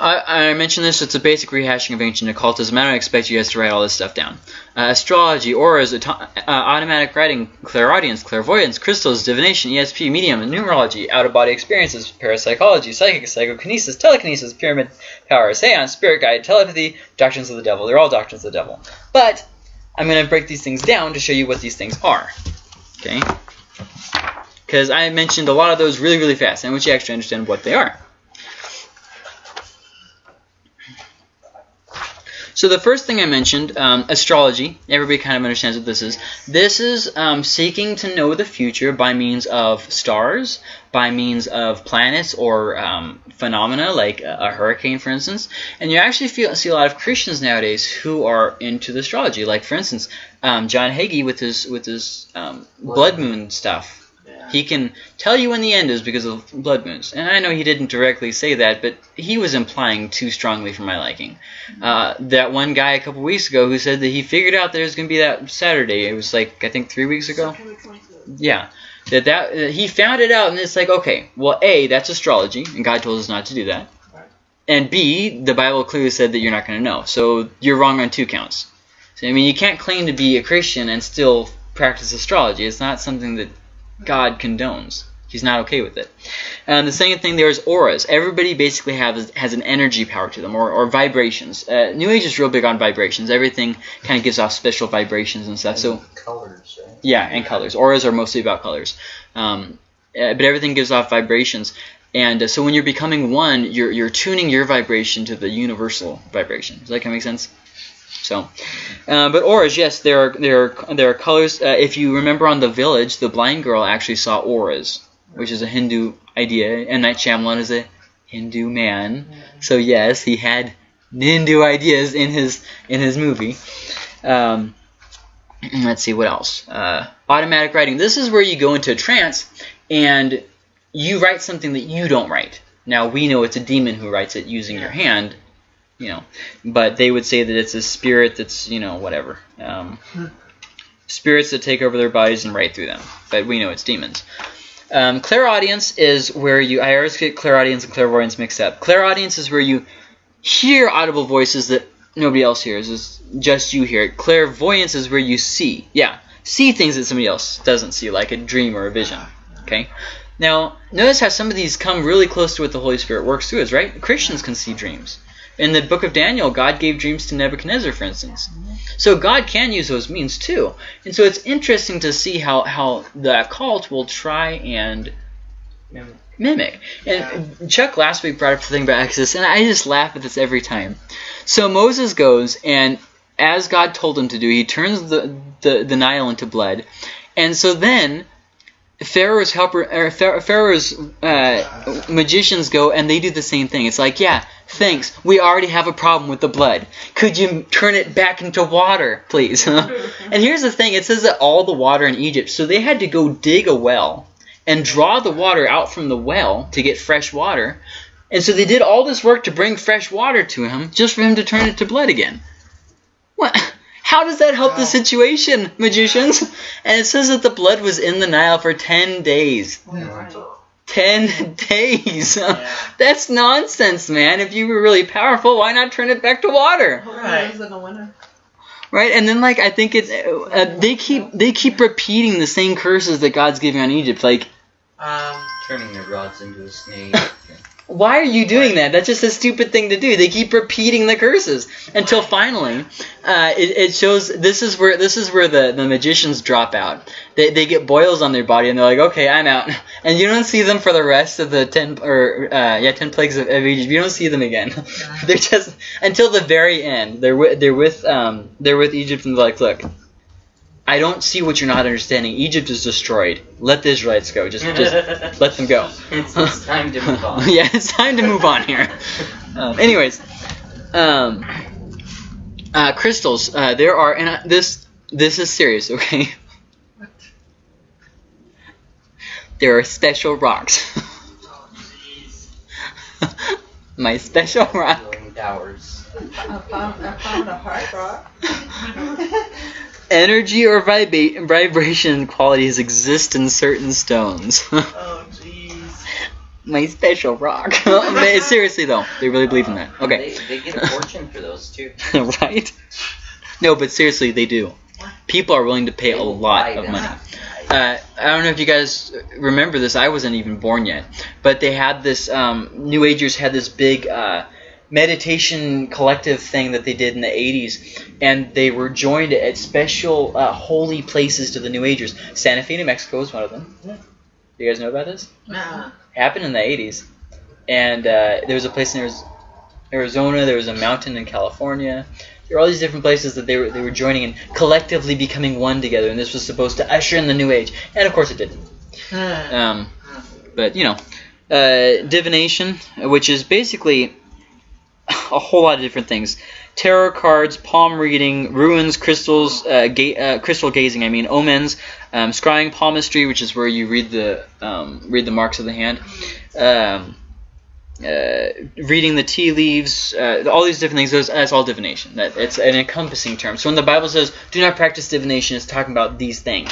I, I mentioned this, it's a basic rehashing of ancient occultism. I don't expect you guys to write all this stuff down. Uh, astrology, auras, auto- uh, automatic writing, clairaudience, clairvoyance, crystals, divination, ESP, medium, numerology, out-of-body experiences, parapsychology, psychic, psychokinesis, telekinesis, pyramid power, seance, spirit guide, telepathy, doctrines of the devil. They're all doctrines of the devil. But I'm going to break these things down to show you what these things are. Okay? Because I mentioned a lot of those really, really fast, and I want you to actually understand what they are. So the first thing I mentioned, um, astrology. Everybody kind of understands what this is. This is um, seeking to know the future by means of stars, by means of planets or um, phenomena like a, hurricane, for instance. And you actually feel, see a lot of Christians nowadays who are into the astrology. Like for instance, um, John Hagee with his with his um, blood moon stuff. He can tell you when the end is because of blood moons. And I know he didn't directly say that, but he was implying too strongly for my liking. Uh, that one guy a couple weeks ago who said that he figured out there's going to be that Saturday. It was like, I think three weeks ago. Yeah. That, that that he found it out and it's like, okay, well, A, that's astrology, and God told us not to do that. And B, the Bible clearly said that you're not going to know. So you're wrong on two counts. So, I mean, you can't claim to be a Christian and still practice astrology. It's not something that God condones. He's not okay with it. Um, the second thing there is auras. Everybody basically has has an energy power to them, or, or vibrations. Uh, New Age is real big on vibrations. Everything kind of gives off special vibrations and stuff. So colors, right? yeah, and colors. Auras are mostly about colors. Um, uh, but everything gives off vibrations. And uh, so when you're becoming one, you're, you're tuning your vibration to the universal vibration. Does that kind of make sense? So, uh, but auras, yes, there are there are there are colors. Uh, if you remember on the village, the blind girl actually saw auras, which is a Hindu idea. And Night Shyamalan is a Hindu man, so yes, he had Hindu ideas in his in his movie. Um, let's see what else. Uh, automatic writing. This is where you go into a trance and you write something that you don't write. Now we know it's a demon who writes it using your hand, you know, but they would say that it's a spirit that's you know whatever. Um, spirits that take over their bodies and write through them, but we know it's demons. Um, clairaudience is where you. I always get clairaudience and clairvoyance mixed up. Clairaudience is where you hear audible voices that nobody else hears. It's just you hear it. Clairvoyance is where you see. Yeah, see things that somebody else doesn't see, like a dream or a vision. Okay. Now, notice how some of these come really close to what the Holy Spirit works through us, right? Christians can see dreams. In the book of Daniel, God gave dreams to Nebuchadnezzar, for instance. So God can use those means too. And so it's interesting to see how, how the occult will try and Mimic. mimic. And Chuck last week brought up the thing about Exodus, and I just laugh at this every time. So Moses goes, and as God told him to do, he turns the, the, the Nile into blood. And so then Pharaoh's helper, Pharaoh's uh, magicians go, and they do the same thing. It's like, yeah, thanks. We already have a problem with the blood. Could you turn it back into water, please? [LAUGHS] and here's the thing: it says that all the water in Egypt, so they had to go dig a well and draw the water out from the well to get fresh water. And so they did all this work to bring fresh water to him, just for him to turn it to blood again. What? [LAUGHS] How does that help the situation, magicians? And it says that the blood was in the Nile for 10 days. 10 [LAUGHS] days. That's nonsense, man. If you were really powerful, why not turn it back to water? Right. in the winter. Right? And then like I think it's uh, they keep they keep repeating the same curses that God's giving on Egypt. Like Um, Turning the rods into a snake. [LAUGHS] why are you doing that? That's just a stupid thing to do. They keep repeating the curses until finally, uh, it, it shows. This is where this is where the, the magicians drop out. They, they get boils on their body and they're like, okay, I'm out. [LAUGHS] And you don't see them for the rest of the ten or uh, yeah ten plagues of, of Egypt. You don't see them again. [LAUGHS] they're just until the very end. They're with they're with um they're with Egypt and they're like, look. I don't see what you're not understanding. Egypt is destroyed. Let the Israelites go. Just, just [LAUGHS] let them go. it's, it's time to move on. [LAUGHS] yeah, it's time to move on here. [LAUGHS] Um, anyways, um, uh, crystals. Uh, there are, and uh, this this is serious, okay? What? There are special rocks. oh. My special rock. Towers. I found, I found a hard rock. Energy or vibra- vibration qualities exist in certain stones. [LAUGHS] Oh, jeez. My special rock. [LAUGHS] Seriously though, they really believe in that. Okay. They, they get a [LAUGHS] fortune for those too. right? No, but seriously, they do. People are willing to pay They a lot of money. Uh, I don't know if you guys remember this. I wasn't even born yet, but they had this. Um, New Agers had this big uh, meditation collective thing that they did in the '80s, and they were joined at special uh, holy places to the New Agers. Santa Fe, New Mexico, is one of them. Yeah. You guys know about this? Nah. happened in the 80s. And uh, there was a place in Arizona, there was a mountain in California. There were all these different places that they were, they were joining and collectively becoming one together. And this was supposed to usher in the new age. And of course it didn't. Um, but, you know, uh, divination, which is basically a whole lot of different things. Tarot cards, palm reading, runes, crystals, uh, ga- uh, crystal gazing. I mean, omens, um, scrying palmistry, which is where you read the um, read the marks of the hand. Um, uh, reading the tea leaves, uh, all these different things. Those, that's all divination. That it's an encompassing term. So when the Bible says, "Do not practice divination," it's talking about these things.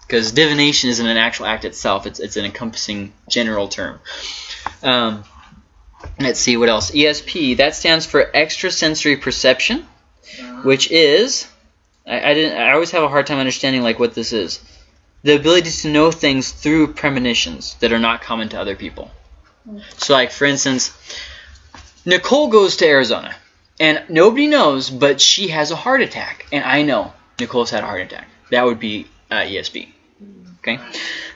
Because divination isn't an actual act itself; it's it's an encompassing general term. Um, let's see what else. ESP that stands for extrasensory perception, which is I, I didn't. I always have a hard time understanding like what this is. the ability to know things through premonitions that are not common to other people. So, like for instance, Nicole goes to Arizona, and nobody knows, but she has a heart attack, and I know Nicole's had a heart attack. That would be uh, ESP. Okay.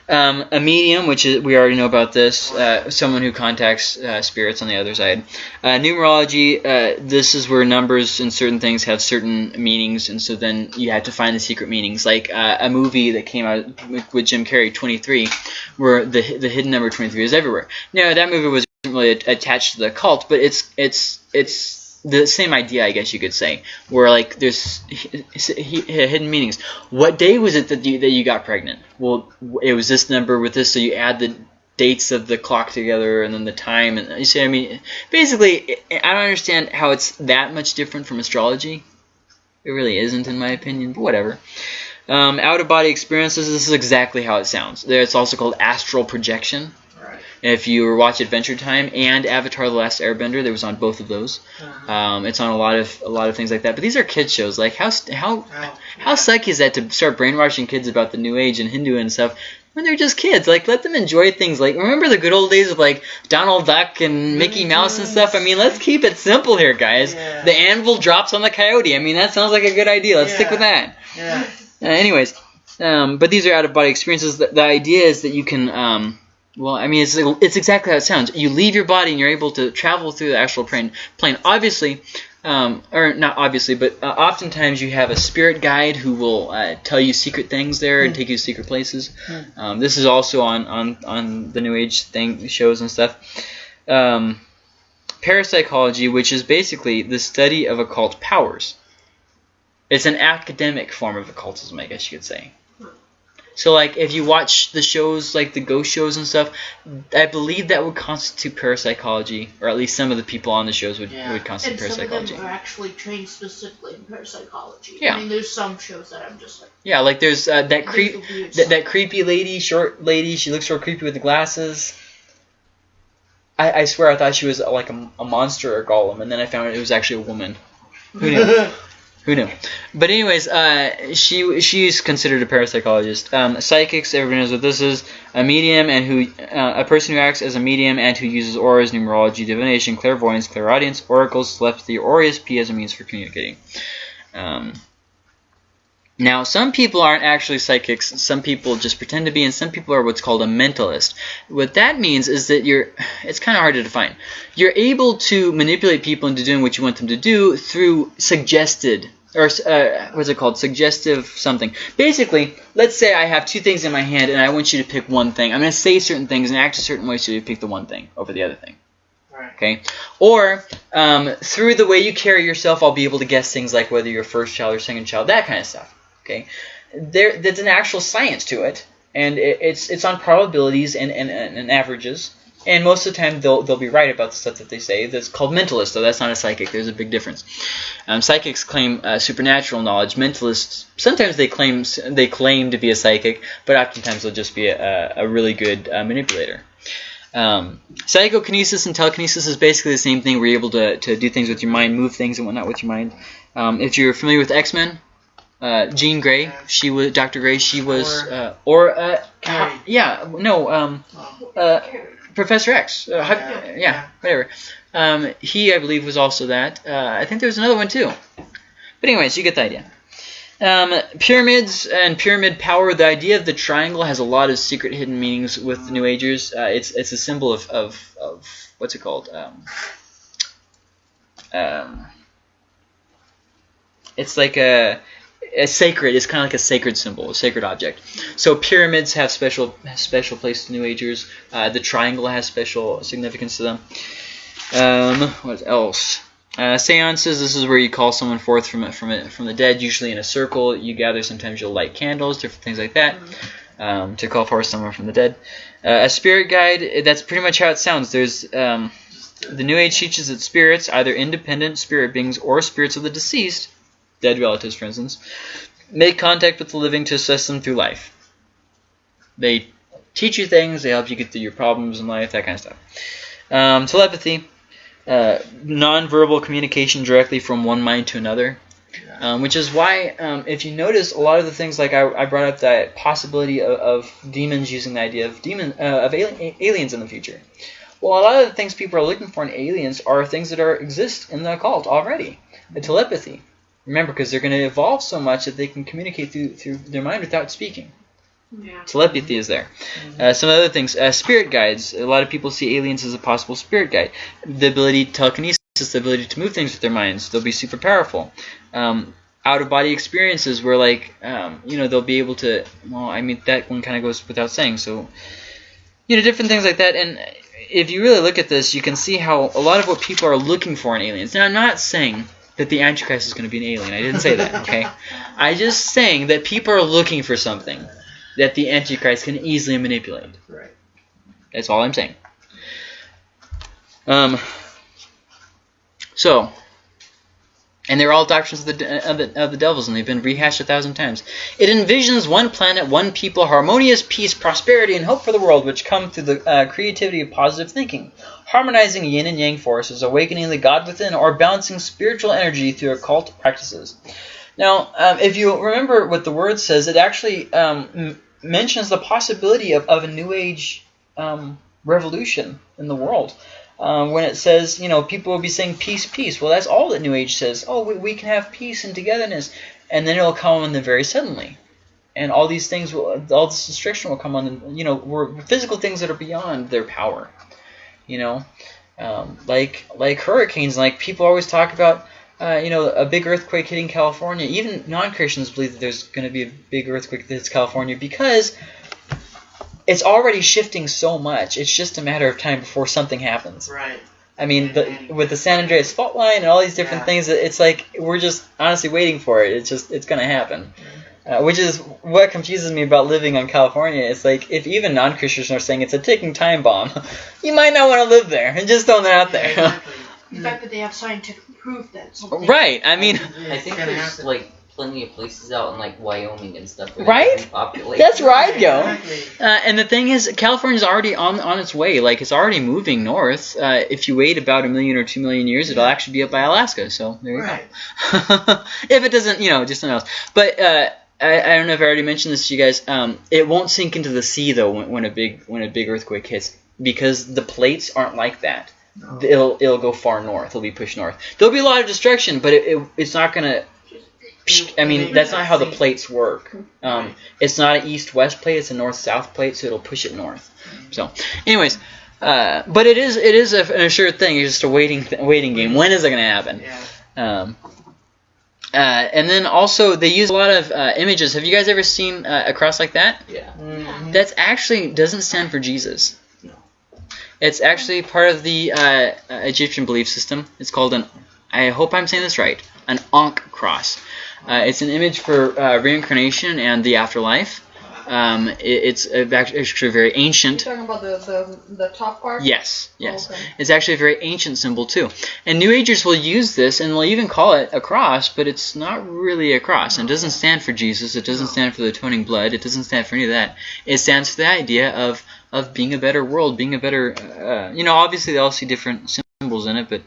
Um, a medium, which is we already know about this, uh, someone who contacts uh, spirits on the other side. Uh, numerology, uh, this is where numbers and certain things have certain meanings, and so then you have to find the secret meanings. Like uh, a movie that came out with, Jim Carrey, 23, where the the hidden number 23 is everywhere. Now that movie was really attached to the cult, but it's it's it's the same idea, I guess you could say, where like there's hidden meanings. What day was it that you that you got pregnant? Well, it was this number with this, so you add the dates of the clock together and then the time, and you see, I mean, basically, I don't understand how it's that much different from astrology. It really isn't, in my opinion, but whatever. Um, out of body experiences, this is exactly how it sounds. It's also called astral projection. If you watch Adventure Time and Avatar: The Last Airbender, there was on both of those. Uh-huh. Um, it's on a lot of a lot of things like that. But these are kids shows. Like how how Oh, how sucky is that to start brainwashing kids about the New Age and Hindu and stuff when they're just kids? Like let them enjoy things. Like remember the good old days of like Donald Duck and Mickey Mouse and stuff. I mean, let's keep it simple here, guys. Yeah. The anvil drops on the coyote. I mean, that sounds like a good idea. Let's stick with that. Yeah. Uh, anyways, um, but these are out of body experiences. The, the idea is that you can, um, well, I mean, it's it's exactly how it sounds. You leave your body and you're able to travel through the astral plane. Plane, obviously, um, or not obviously, but uh, oftentimes you have a spirit guide who will uh, tell you secret things there and take you to secret places. Um, this is also on on on the New Age thing shows and stuff. Um, parapsychology, which is basically the study of occult powers. It's an academic form of occultism, I guess you could say. So, like, if you watch the shows, like the ghost shows and stuff, I believe that would constitute parapsychology, or at least some of the people on the shows would, Yeah. would constitute And some of them are actually trained specifically in parapsychology. Yeah. I mean, there's some shows that I'm just like, Yeah, like there's uh, that there's creep, that, stuff. that creepy lady, short lady. She looks real creepy with the glasses. I, I swear I thought she was like a, a monster or golem, and then I found out it was actually a woman. Who knew? [LAUGHS] Who knew? But anyways, uh, she she's considered a parapsychologist. Um, psychics, everybody knows what this is. A medium and who uh, a person who acts as a medium and who uses auras, numerology, divination, clairvoyance, clairaudience, oracles, telepathy, or ESP as a means for communicating. Um, now, some people aren't actually psychics. Some people just pretend to be, and some people are what's called a mentalist. What that means is that you're. It's kind of hard to define. You're able to manipulate people into doing what you want them to do through suggested or uh, what's it called? Suggestive something. Basically, let's say I have two things in my hand and I want you to pick one thing. I'm going to say certain things and act a certain way so you pick the one thing over the other thing. Right. Okay? Or um, through the way you carry yourself, I'll be able to guess things like whether you're first child or second child, that kind of stuff. Okay? There, there's an actual science to it, and it, it's it's on probabilities and, and, and, and averages. And most of the time, they'll they'll be right about the stuff that they say. That's called mentalist, though. That's not a psychic. There's a big difference. Um, psychics claim uh, supernatural knowledge. Mentalists sometimes they claim they claim to be a psychic, but oftentimes they'll just be a, a really good uh, manipulator. Um, psychokinesis and telekinesis is basically the same thing. We're able to, to do things with your mind, move things and whatnot with your mind. Um, if you're familiar with X Men, uh, Jean Grey, she was Dr. Grey. She was Or- uh, or uh, yeah, no, um, uh, Professor X. Uh, how- Yeah. yeah, whatever. Um, he, I believe, was also that. Uh, I think there was another one too. But anyways, you get the idea. Um, pyramids and pyramid power. The idea of the triangle has a lot of secret hidden meanings with the New Agers. Uh, it's it's a symbol of, of, of what's it called? Um, um, it's like a, a sacred. It's kind of like a sacred symbol, a sacred object. So pyramids have special special place to New Agers. Uh, the triangle has special significance to them. Um, what else? Uh, seances. This is where you call someone forth from from from the dead, usually in a circle. You gather. Sometimes you'll light candles, different things like that, um, to call forth someone from the dead. Uh, a spirit guide. That's pretty much how it sounds. There's um, the New Age teaches that spirits, either independent spirit beings or spirits of the deceased, dead relatives, for instance, make contact with the living to assist them through life. They teach you things. They help you get through your problems in life. That kind of stuff. Um, telepathy uh, non-verbal communication directly from one mind to another. Um, which is why, um, if you notice, a lot of the things like I, I brought up that possibility of, of demons using the idea of demon uh, of alien, aliens in the future. Well, a lot of the things people are looking for in aliens are things that are exist in the occult already. The telepathy. Remember, because they're going to evolve so much that they can communicate through through their mind without speaking. Yeah. Telepathy is there. Uh, some other things. Uh, spirit guides. A lot of people see aliens as a possible spirit guide. The ability to telekinesis, the ability to move things with their minds. They'll be super powerful. Um, out of body experiences where like um, you know they'll be able to. Well, I mean that one kind of goes without saying. So you know different things like that. And if you really look at this, you can see how a lot of what people are looking for in aliens. Now I'm not saying that the Antichrist is going to be an alien. I didn't say that. Okay. I just saying that people are looking for something that the Antichrist can easily manipulate. Right. That's all I'm saying. Um. So, and they're all doctrines of the, of the of the devils, and they've been rehashed a thousand times. It envisions one planet, one people, harmonious peace, prosperity, and hope for the world, which come through the uh, creativity of positive thinking, harmonizing yin and yang forces, awakening the God within, or balancing spiritual energy through occult practices. Now, um, if you remember what the word says, it actually um, mentions the possibility of, of a new age um, revolution in the world. Um, when it says, you know, people will be saying peace, peace. Well, that's all that New Age says. Oh, we, we can have peace and togetherness. And then it'll come on them very suddenly. And all these things, will, all this restriction will come on them, you know, were physical things that are beyond their power. You know, um, like like hurricanes, like people always talk about, uh, you know, a big earthquake hitting California. Even non-Christians believe that there's going to be a big earthquake that hits California because it's already shifting so much. It's just a matter of time before something happens. Right. I mean, the, with the San Andreas fault line and all these different Yeah. things, it's like we're just honestly waiting for it. It's just it's gonna happen, uh, which is what confuses me about living on California. It's like if even non-Christians are saying it's a ticking time bomb, [LAUGHS] you might not want to live there, and [LAUGHS] just throwing that out Yeah, there. exactly. The fact that they have scientific proof that something. right? I mean, I think gonna there's like plenty of places out in like Wyoming and stuff. Where Right? They that's where I'd go. Uh, and the thing is, California's already on on its way. Like it's already moving north. Uh, if you wait about a million or two million years, it'll actually be up by Alaska. So there you Right. go. [LAUGHS] if it doesn't, you know, just something else. But uh, I, I don't know if I already mentioned this to you guys. Um, it won't sink into the sea though when, when a big when a big earthquake hits because the plates aren't like that. No. It'll it'll go far north. It'll be pushed north. There'll be a lot of destruction, but it, it it's not gonna. I mean, that's not how the plates work. Um, it's not an east-west plate; it's a north-south plate, so it'll push it north. So, anyways, uh, but it is it is a, an assured thing. It's just a waiting th- waiting game. When is it going to happen? Yeah. Um, uh, and then also they use a lot of uh, images. Have you guys ever seen uh, a cross like that? Yeah. Mhm. That's actually doesn't stand for Jesus. No. It's actually part of the uh, uh, Egyptian belief system. It's called an. I hope I'm saying this right. An Ankh cross. Uh, it's an image for uh, reincarnation and the afterlife. Um, it, it's uh, act- actually very You ancient. talking about the, the, the top part? Yes, yes. Oh, okay. It's actually a very ancient symbol too. And New Agers will use this and they'll even call it a cross, but it's not really a cross. And it doesn't stand for Jesus. It doesn't stand for the atoning blood. It doesn't stand for any of that. It stands for the idea of of being a better world, being a better. Uh, you know, obviously they all see different symbols in it, but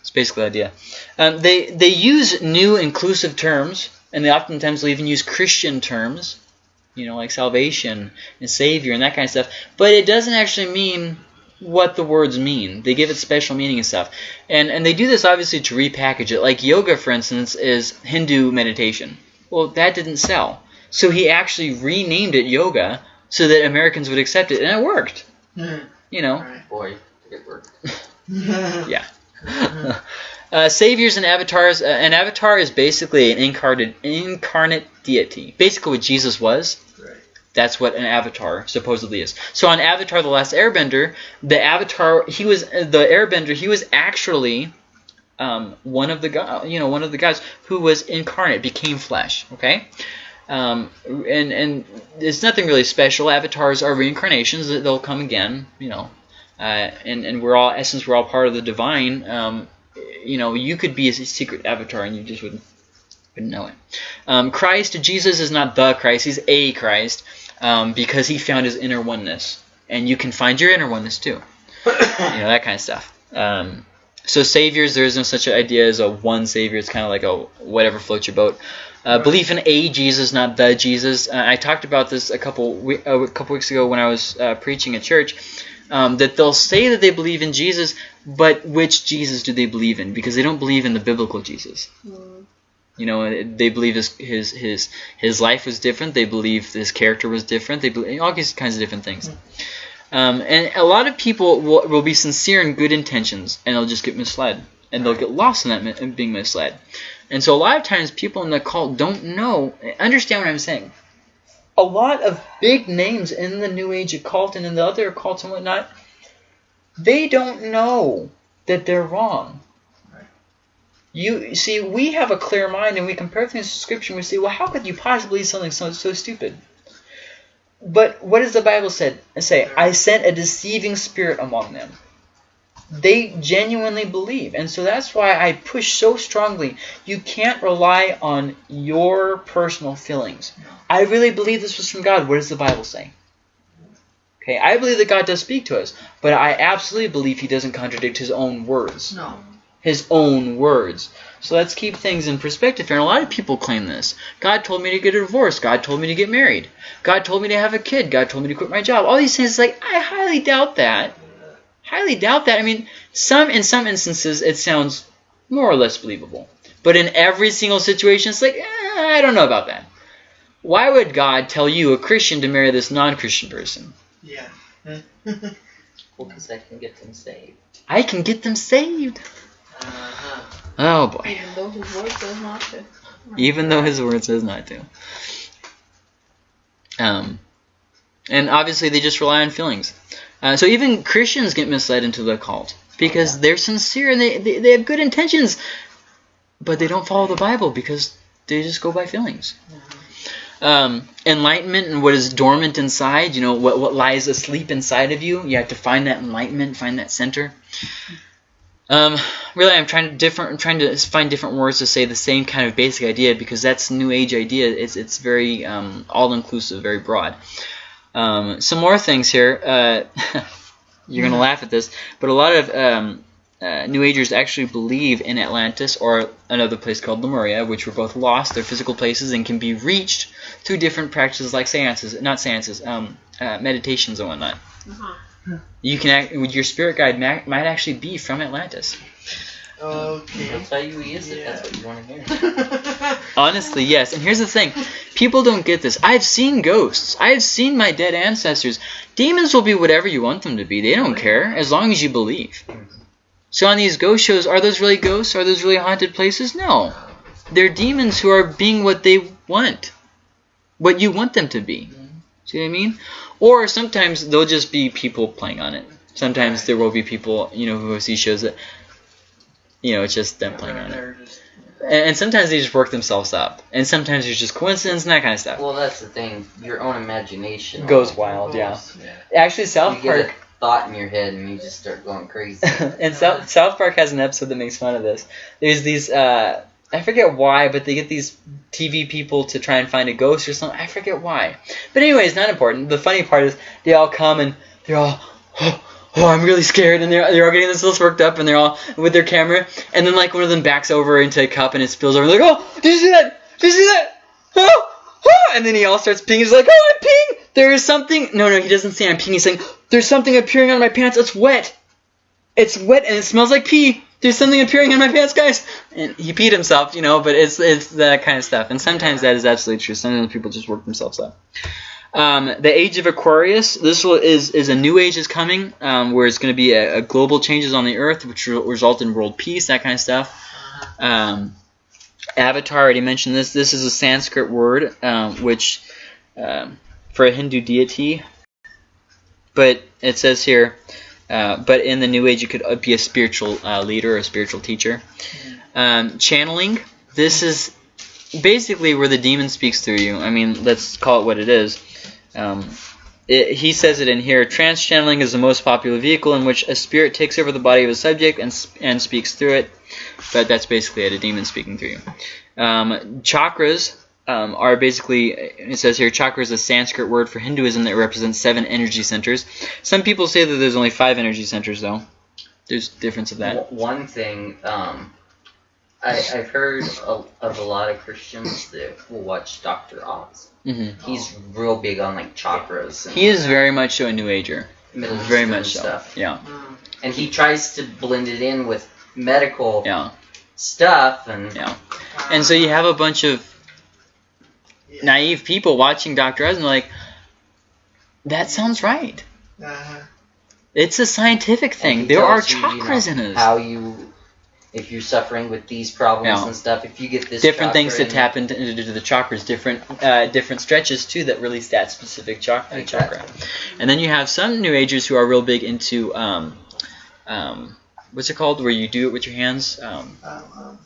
it's basically the idea. Um, they they use new inclusive terms, and they oftentimes will even use Christian terms. You know, like salvation and savior and that kind of stuff. But it doesn't actually mean what the words mean. They give it special meaning and stuff. And and they do this obviously to repackage it. Like yoga, for instance, is Hindu meditation. Well, that didn't sell. So he actually renamed it yoga so that Americans would accept it, and it worked. Mhm. You know. Right. Boy, did it [LAUGHS] work. [LAUGHS] uh, saviors and avatars. Uh, an avatar is basically an incarnate incarnate deity. Basically, what Jesus was. Right. That's what an avatar supposedly is. So on Avatar: The Last Airbender, the avatar he was the Airbender. He was actually um, one of the go- you know one of the guys who was incarnate, became flesh. Okay. Um, and and it's nothing really special. Avatars are reincarnations; they'll come again. You know, and and we're all essence. We're all part of the divine. Um, you know, you could be a secret avatar, and you just wouldn't wouldn't know it. Um, Christ, Jesus is not the Christ; he's a Christ um, because he found his inner oneness, and you can find your inner oneness too. you know that kind of stuff. Um, so saviors, there is no such idea as a one savior. It's kind of like a whatever floats your boat. Uh, belief in a Jesus, not the Jesus. Uh, I talked about this a couple we- uh, a couple weeks ago when I was uh, preaching at church. Um, that they'll say that they believe in Jesus, but which Jesus do they believe in? Because they don't believe in the biblical Jesus. You know, they believe his his his his life was different. They believe his character was different. They believe all these kinds of different things. Um, and a lot of people will, will be sincere in good intentions, and they'll just get misled, and they'll get lost in that being misled. And so a lot of times people in the cult don't know, understand what I'm saying. A lot of big names in the New Age occult and in the other occults and whatnot, they don't know that they're wrong. You see, we have a clear mind and we compare things to Scripture and we say, well, how could you possibly do something so, so stupid? But what does the Bible said, say? I sent a deceiving spirit among them. They genuinely believe. And so that's why I push so strongly. You can't rely on your personal feelings. I really believe this was from God. What does the Bible say? Okay, I believe that God does speak to us, but I absolutely believe he doesn't contradict his own words No. his own words. So let's keep things in perspective here. And a lot of people claim this. God told me to get a divorce. God told me to get married. God told me to have a kid. God told me to quit my job. All these things, like, I highly doubt that. Highly doubt that. I mean, some in some instances, it sounds more or less believable. But in every single situation, it's like, eh, I don't know about that. Why would God tell you, a Christian, to marry this non-Christian person? Yeah. [LAUGHS] Well, because I can get them saved. I can get them saved. Uh-huh. Oh boy. Even though his word says not to. even though his word says not to. Um, and obviously they just rely on feelings. Uh, so even Christians get misled into the cult because they're sincere and they, they, they have good intentions, but they don't follow the Bible because they just go by feelings. Um, enlightenment and what is dormant inside, you know, what, what lies asleep inside of you, you have to find that enlightenment, find that center. Um, really, I'm trying to different. I'm trying to find different words to say the same kind of basic idea because that's New Age idea. It's it's very um, all inclusive, very broad. Um, some more things here. Uh, [LAUGHS] you're gonna laugh at this, but a lot of um, uh, New Agers actually believe in Atlantis or another place called Lemuria, which were both lost. They're physical places and can be reached through different practices like seances, not seances, um, uh, meditations and whatnot. Uh-huh. You can act, your spirit guide might actually be from Atlantis. Okay. I'll tell you he is if Yeah. that's what you want to hear. [LAUGHS] Honestly, yes. And here's the thing. People don't get this. I've seen ghosts. I've seen my dead ancestors. Demons will be whatever you want them to be. They don't care as long as you believe. So on these ghost shows, are those really ghosts? Are those really haunted places? No. They're demons who are being what they want. What you want them to be. See what I mean? Or sometimes they'll just be people playing on it. Sometimes there will be people, you know, who see shows that, you know, it's just them playing on it. Just- And, and sometimes they just work themselves up. And sometimes it's just coincidence and that kind of stuff. Well, that's the thing. Your own imagination Goes wild, yeah. Actually, You South get a Park thought in your head and you just start going crazy. [LAUGHS] and South South Park has an episode that makes fun of this. There's these uh, I forget why, but they get these TV people to try and find a ghost or something. I forget why. But anyway, it's not important. The funny part is they all come and they're all [GASPS] oh, oh I'm really scared and they're they're all getting this worked up and they're all with their camera and then like one of them backs over into a cup and it spills over. They're like oh did you see that? Did you see that? Oh, oh, and then he all starts peeing. He's like, oh, I'm peeing. There is something. No, no, he doesn't say I'm peeing. He's saying, there's something appearing on my pants. It's wet. It's wet and it smells like pee. There's something appearing on my pants, guys. And he peed himself, you know, but it's it's that kind of stuff. And sometimes that is absolutely true. Sometimes people just work themselves up. Um, the age of Aquarius. This is is a new age is coming, um, where it's going to be a, a global changes on the earth, which will result in world peace, that kind of stuff. Um, Avatar. I already mentioned this. This is a Sanskrit word, um, which um, for a Hindu deity. But it says here, uh, but in the New Age, you could be a spiritual uh, leader or a spiritual teacher. Um, channeling. This is basically where the demon speaks through you. I mean, let's call it what it is. Um, it, he says it in here. Trance channeling is the most popular vehicle in which a spirit takes over the body of a subject and and speaks through it. But that's basically it, a demon speaking through you. Um, chakras um, are basically, it says here, chakra is a Sanskrit word for Hinduism that represents seven energy centers. Some people say that there's only five energy centers, though. there's difference of that. One thing, um, I, I've heard a, of a lot of Christians that will watch Doctor Oz. Hmm He's real big on like chakras and He is very much so a New Ager. Middle Very much so. stuff, Yeah, Mm. and he tries to blend it in with medical yeah, stuff and yeah. And so you have a bunch of Yeah. naive people watching Dr. Oz and like, that sounds right. Uh-huh. It's a scientific thing. There are tells you, you know, chakras in us. How you, if you're suffering with these problems Yeah. and stuff, if you get this different things to chakra in- tap into, into the chakras, different uh, different stretches too that release that specific chakra. Exactly. chakra. And then you have some New Agers who are real big into um, um, what's it called, where you do it with your hands. Um, Um, um,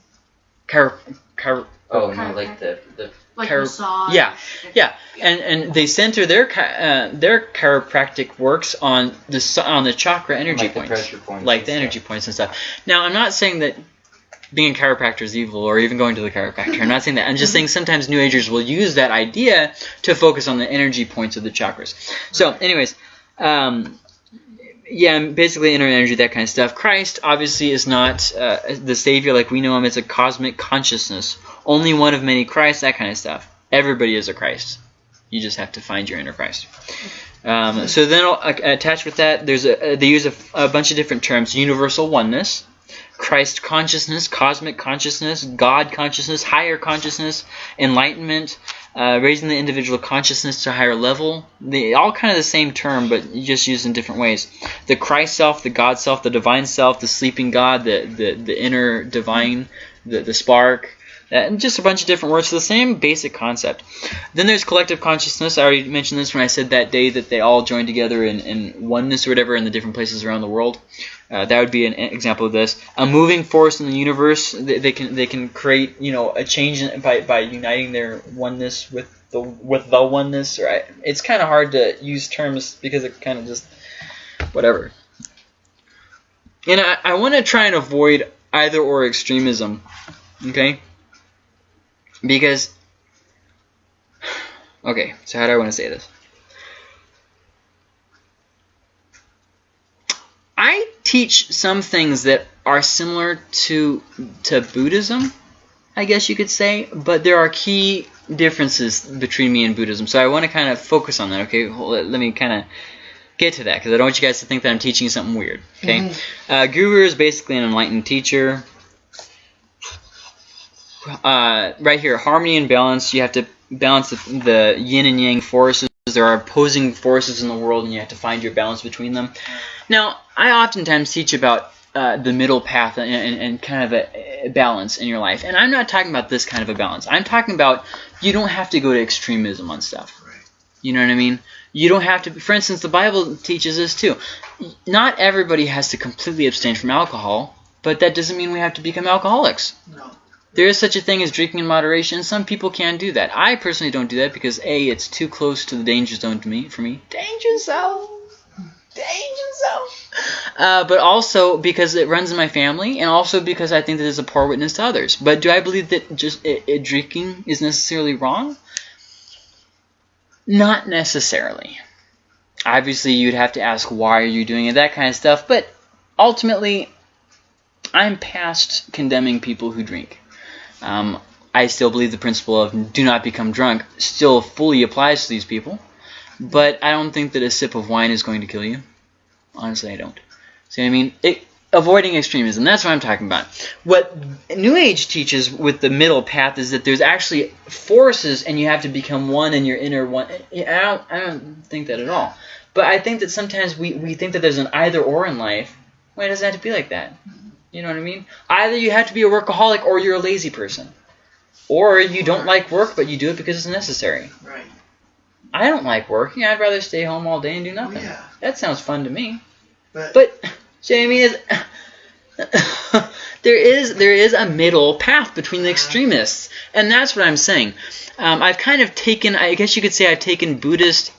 chiro, chiro, Oh no, like the the Like Chiro- massage. yeah, yeah, and and they center their uh, their chiropractic works on the on the chakra energy like the points, pressure points, like the stuff. energy points and stuff. Now, I'm not saying that being a chiropractor is evil or even going to the chiropractor. I'm not saying that. I'm just [LAUGHS] saying sometimes New Agers will use that idea to focus on the energy points of the chakras. So, anyways, um, yeah, basically inner energy, that kind of stuff. Christ obviously is not uh, the savior like we know him. It's a cosmic consciousness, only one of many Christ, that kind of stuff. Everybody is a Christ. You just have to find your inner Christ. Um, so then, uh, attached with that, there's a uh, they use a, a bunch of different terms: universal oneness, Christ consciousness, cosmic consciousness, God consciousness, higher consciousness, enlightenment, uh, raising the individual consciousness to a higher level. They all kind of the same term, but just used in different ways. The Christ self, the God self, the divine self, the sleeping God, the the, the inner divine, the the spark. Uh, And just a bunch of different words for the same basic concept. Then there's collective consciousness. I already mentioned this when I said that day that they all joined together in, in oneness or whatever in the different places around the world. Uh, that would be an example of this. A moving force in the universe. They, they can they can create you know a change by by uniting their oneness with the with the oneness. Right? It's kind of hard to use terms because it kind of just whatever. And I, I want to try and avoid either or extremism. Okay. Because okay, so how do I want to say this? I teach some things that are similar to to Buddhism, I guess you could say, but there are key differences between me and Buddhism. So I want to kind of focus on that. Okay, Hold it- let me kind of get to that because I don't want you guys to think that I'm teaching something weird. Okay, uh, Guru is basically an enlightened teacher. Uh, right here, harmony and balance. You have to balance the, the yin and yang forces. There are opposing forces in the world, and you have to find your balance between them. Now, I oftentimes teach about uh, the middle path and, and, and kind of a, balance in your life. And I'm not talking about this kind of a balance. I'm talking about you don't have to go to extremism on stuff. You know what I mean? You don't have to. For instance, the Bible teaches this too. Not everybody has to completely abstain from alcohol, but that doesn't mean we have to become alcoholics. No. There is such a thing as drinking in moderation. Some people can do that. I personally don't do that because a it's too close to the danger zone to me for me. Danger zone. Danger zone. Uh, but also because it runs in my family, and also because I think that it's a poor witness to others. But do I believe that just it, it, drinking is necessarily wrong? Not necessarily. Obviously, you'd have to ask why are you doing it, that kind of stuff. But ultimately, I'm past condemning people who drink. Um, I still believe the principle of do not become drunk still fully applies to these people, but I don't think that a sip of wine is going to kill you. Honestly, I don't. See what I mean? It, avoiding extremism, that's what I'm talking about. What New Age teaches with the middle path is that there's actually forces and you have to become one in your inner one. I don't, I don't think that at all. But I think that sometimes we, we think that there's an either or in life. Why does it have to be like that? You know what I mean? Either you have to be a workaholic or you're a lazy person. Or you don't like work, but you do it because it's necessary. Right. I don't like working. I'd rather stay home all day and do Oh, nothing. yeah. That sounds fun to me. But, But Jamie is [LAUGHS] there is there is a middle path between the extremists, and that's what I'm saying. Um, I've kind of taken, I guess you could say, I've taken Buddhist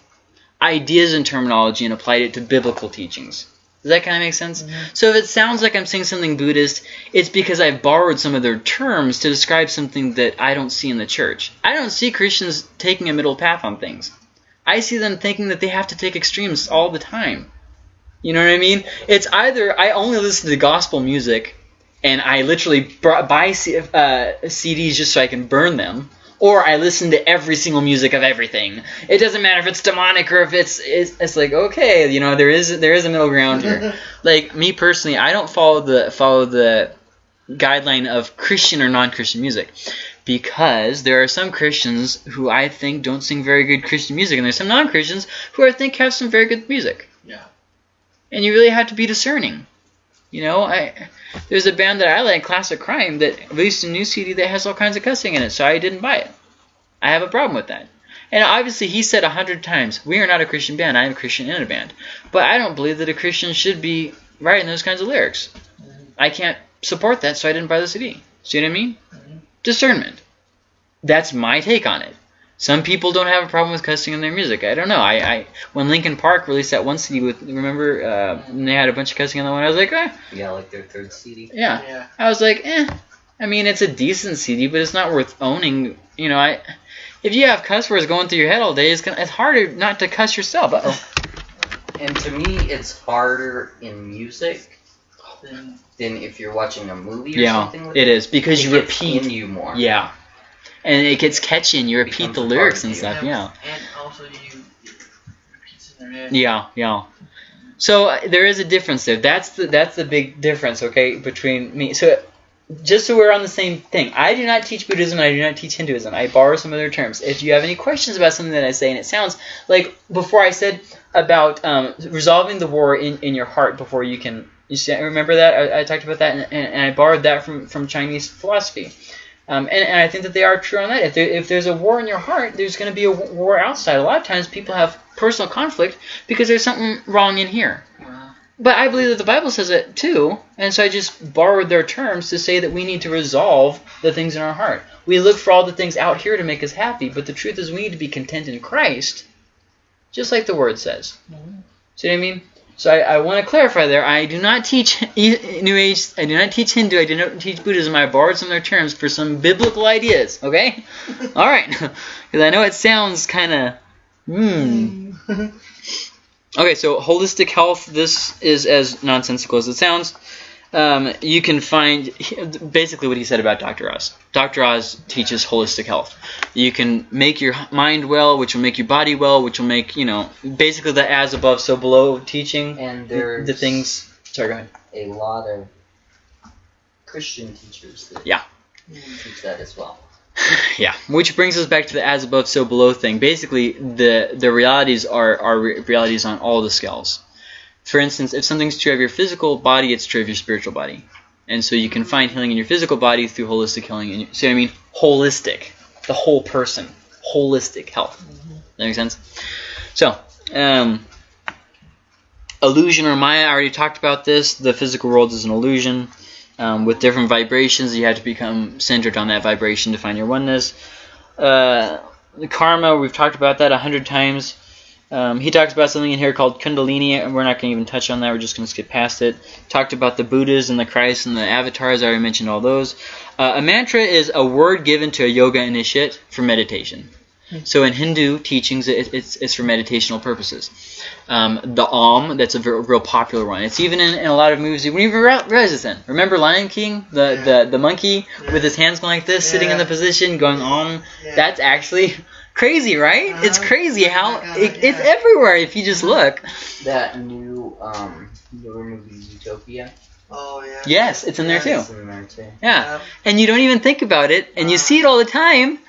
ideas and terminology and applied it to biblical teachings. Does that kind of make sense? So if it sounds like I'm saying something Buddhist, it's because I've borrowed some of their terms to describe something that I don't see in the church. I don't see Christians taking a middle path on things. I see them thinking that they have to take extremes all the time. You know what I mean? It's either I only listen to gospel music, and I literally buy uh, CDs just so I can burn them, or I listen to every single music of everything. It doesn't matter if it's demonic or if it's it's, it's like okay, you know, there is there is a middle ground here. [LAUGHS] like me personally, I don't follow the follow the guideline of Christian or non-Christian music because there are some Christians who I think don't sing very good Christian music, and there's some non-Christians who I think have some very good music. Yeah. And you really have to be discerning. You know, I there's a band that I like, Classic Crime, that released a new CD that has all kinds of cussing in it, so I didn't buy it. I have a problem with that. And obviously, he said a hundred times, "We are not a Christian band. I am a Christian in a band." But I don't believe that a Christian should be writing those kinds of lyrics. I can't support that, so I didn't buy the CD. See what I mean? Mhm. Discernment. That's my take on it. Some people don't have a problem with cussing in their music. I don't know. I, I when Linkin Park released that one CD with remember uh, they had a bunch of cussing on that one. I was like, eh, Yeah, like their third CD. yeah. Yeah. I was like, eh. I mean, it's a decent CD, but it's not worth owning. You know, I if you have cuss words going through your head all day, it's gonna it's harder not to cuss yourself. Uh-oh. [LAUGHS] And to me, it's harder in music Then than if you're watching a movie or Yeah, something. With it is because It you repeat. in you more. Yeah, and it gets catchy, and you repeat the lyrics and stuff. Yeah. And also you repeats in their head. Yeah, yeah. So uh, there is a difference there. That's the that's the big difference, okay, between me. So just so we're on the same thing, I do not teach Buddhism and I do not teach Hinduism. I borrow some of their terms. If you have any questions about something that I say and it sounds like before I said about um, resolving the war in, in your heart before you can, you see, remember that I, I talked about that and, and, and I borrowed that from from Chinese philosophy. Um, and, and I think that they are true on that. If, there, if there's a war in your heart, there's going to be a war outside. A lot of times people have personal conflict because there's something wrong in here. Wow. But I believe that the Bible says it too, and so I just borrowed their terms to say that we need to resolve the things in our heart. We look for all the things out here to make us happy, but the truth is we need to be content in Christ, just like the Word says. See what I mean? So I, I want to clarify there. I do not teach [LAUGHS] New Age. I do not teach Hindu. I do not teach Buddhism. I borrowed some of their terms for some biblical ideas. Okay, [LAUGHS] all right, because [LAUGHS] I know it sounds kind of. Hmm. Okay, so holistic health. This is as nonsensical as it sounds. Um, you can find basically what he said about Dr. Oz. Dr. Oz teaches holistic health. You can make your mind well, which will make your body well, which will make you know basically the as above, so below teaching. And The, there's the things. Sorry, go ahead. a lot of Christian teachers that Yeah. teach that as well. [LAUGHS] Yeah, which brings us back to the as above, so below thing. Basically, the the realities are are re- realities on all the scales. For instance, if something's true of your physical body, it's true of your spiritual body, and so you can find healing in your physical body through holistic healing. And see what I mean? Holistic, the whole person, holistic health. That makes sense. So, um, illusion or Maya. I already talked about this. The physical world is an illusion. Um, with different vibrations, you have to become centered on that vibration to find your oneness. Uh, the karma, we've talked about that a hundred times. Um, he talks about something in here called Kundalini, and we're not going to even touch on that. We're just going to skip past it. Talked about the Buddhas and the Christ and the avatars. I already mentioned all those. Uh, a mantra is a word given to a yoga initiate for meditation. So in Hindu teachings, it, it's, it's for meditational purposes. Um, the Om, that's a real popular one. It's even in, in a lot of movies. You wouldn't even realize it's in. Remember Lion King, the, Yeah. the, the monkey with his hands going like this, sitting in the position, going Om. Yeah. That's actually crazy, right? It's Uh-huh. crazy how Oh my God, it, it's everywhere if you just look. That new um newer movie Utopia. Oh yeah. Yes, it's in there too. It's in there too. Yeah, and you don't even think about it, and you Uh. see it all the time,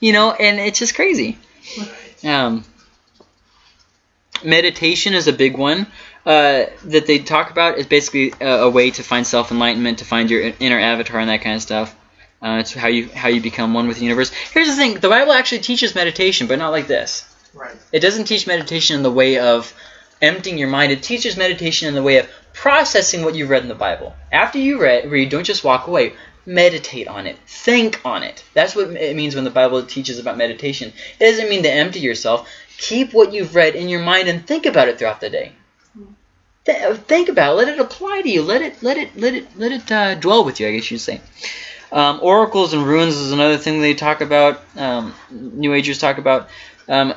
you know, and it's just crazy. Um, meditation is a big one uh, that they talk about. Is basically a, a way to find self enlightenment, to find your inner avatar, and that kind of stuff. Uh, it's how you how you become one with the universe. Here's the thing: the Bible actually teaches meditation, but not like this. Right. It doesn't teach meditation in the way of emptying your mind. It teaches meditation in the way of processing what you've read in the Bible. After you read, read, don't just walk away. Meditate on it. Think on it. That's what it means when the Bible teaches about meditation. It doesn't mean to empty yourself. Keep what you've read in your mind and think about it throughout the day. Th- think about it. Let it apply to you. Let it let it let it let it uh, dwell with you. I guess you'd say. Um, oracles and runes is another thing they talk about. Um, New Agers talk about. Um,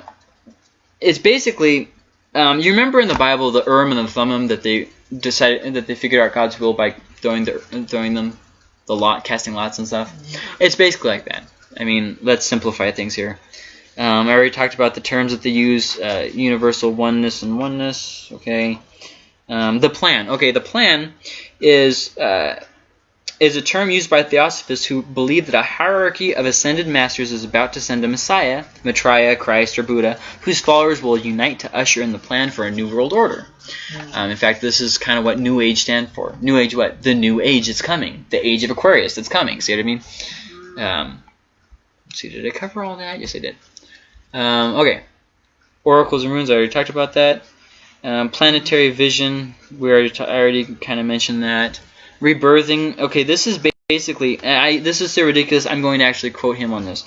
it's basically Um, you remember in the Bible the Urim and the Thummim that they decided that they figured out God's will by throwing the throwing them, the lot casting lots and stuff. It's basically like that. I mean, let's simplify things here. Um, I already talked about the terms that they use: uh, universal oneness and oneness. Okay. Um, the plan. Okay, the plan is uh, is a term used by theosophists who believe that a hierarchy of ascended masters is about to send a Messiah, Maitreya, Christ, or Buddha, whose followers will unite to usher in the plan for a new world order. Um, in fact, this is kind of what New Age stands for. New Age, what? The New Age is coming. The Age of Aquarius that's coming. See what I mean? Um, let's see, did I cover all that? Yes, I did. Um, okay. Oracles and runes, I already talked about that. Um, planetary vision, we already, I already kind of mentioned that. Rebirthing, okay, this is basically, I, this is so ridiculous, I'm going to actually quote him on this.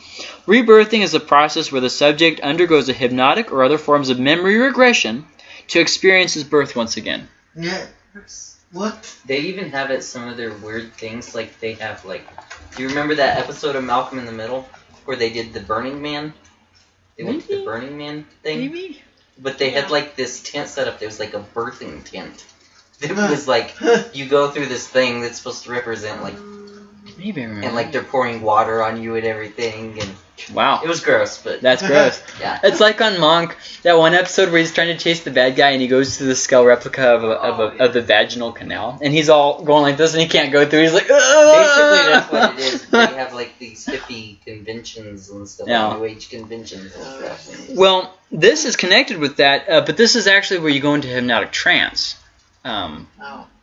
Rebirthing is a process where the subject undergoes a hypnotic or other forms of memory regression to experience his birth once again. Yeah. What? They even have it some of their weird things like they have like do you remember that episode of Malcolm in the Middle where they did the Burning Man? They went to the Burning Man thing. Maybe? But they Yeah. had like this tent set up. There was like a birthing tent. It was like [LAUGHS] you go through this thing that's supposed to represent like Maybe and like they're pouring water on you and everything and wow. it was gross, but That's gross. [LAUGHS] yeah. It's like on Monk, that one episode where he's trying to chase the bad guy and he goes to the skull replica of, a, of, Oh, a, yeah. of the vaginal canal and he's all going like this and he can't go through. He's like, Basically, that's what it is. They have like these hippie conventions and stuff, Yeah. New Age conventions and stuff. Well, this is connected with that, uh, but this is actually where you go into hypnotic trance. Um.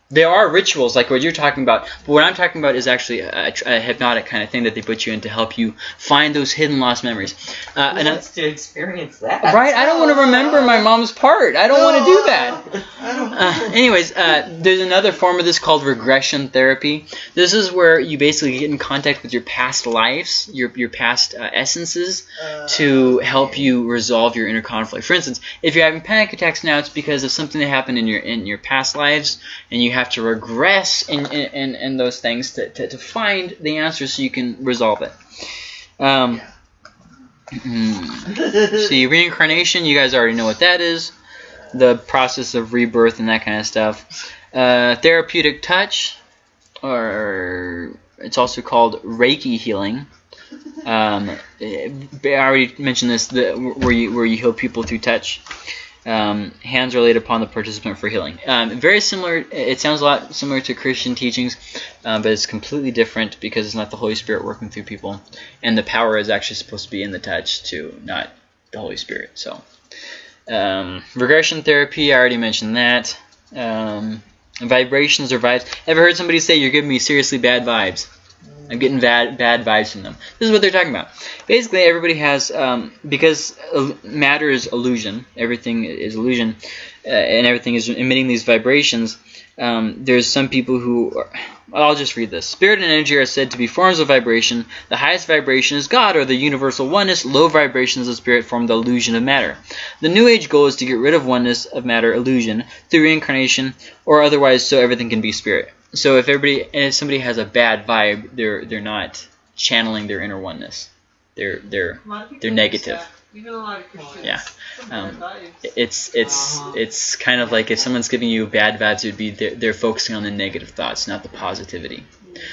There are rituals like what you're talking about, but what I'm talking about is actually a, a, hypnotic kind of thing that they put you in to help you find those hidden lost memories. Uh, Who and I, to experience that? right, I don't want to remember my mom's part. I don't want [LAUGHS] to do that. Uh, anyways, uh, there's another form of this called regression therapy. This is where you basically get in contact with your past lives, your your past uh, essences, Uh, to help you resolve your inner conflict. For instance, if you're having panic attacks now, it's because of something that happened in your in your past lives, and you have to regress in in, in, those things to, to, to find the answer so you can resolve it. Um, hmm. See, reincarnation, you guys already know what that is. The process of rebirth and that kind of stuff. Uh, therapeutic touch, or it's also called Reiki healing. Um, I already mentioned this, the, where you where you heal people through touch. Um, hands are laid upon the participant for healing. Um, very similar. It sounds a lot similar to Christian teachings, um, but it's completely different because it's not the Holy Spirit working through people, and the power is actually supposed to be in the touch too, not the Holy Spirit. So, um, regression therapy. I already mentioned that. Um, vibrations or vibes. Ever heard somebody say you're giving me seriously bad vibes? I'm getting bad bad vibes from them. This is what they're talking about. Basically, everybody has um, because matter is illusion. Everything is illusion, uh, and everything is emitting these vibrations. Um, there's some people who. Are, I'll just read this. Spirit and energy are said to be forms of vibration. The highest vibration is God, or the universal oneness. Low vibrations of spirit form the illusion of matter. The New Age goal is to get rid of oneness of matter illusion through reincarnation, or otherwise, so everything can be spirit. So if everybody, if somebody has a bad vibe, they're they're not channeling their inner oneness. They're they're A lot of people They're negative. that. Even a lot of Christians. Yeah. Um, it's it's Uh-huh. it's kind of like if someone's giving you bad vibes, it would be they're, they're focusing on the negative thoughts, not the positivity.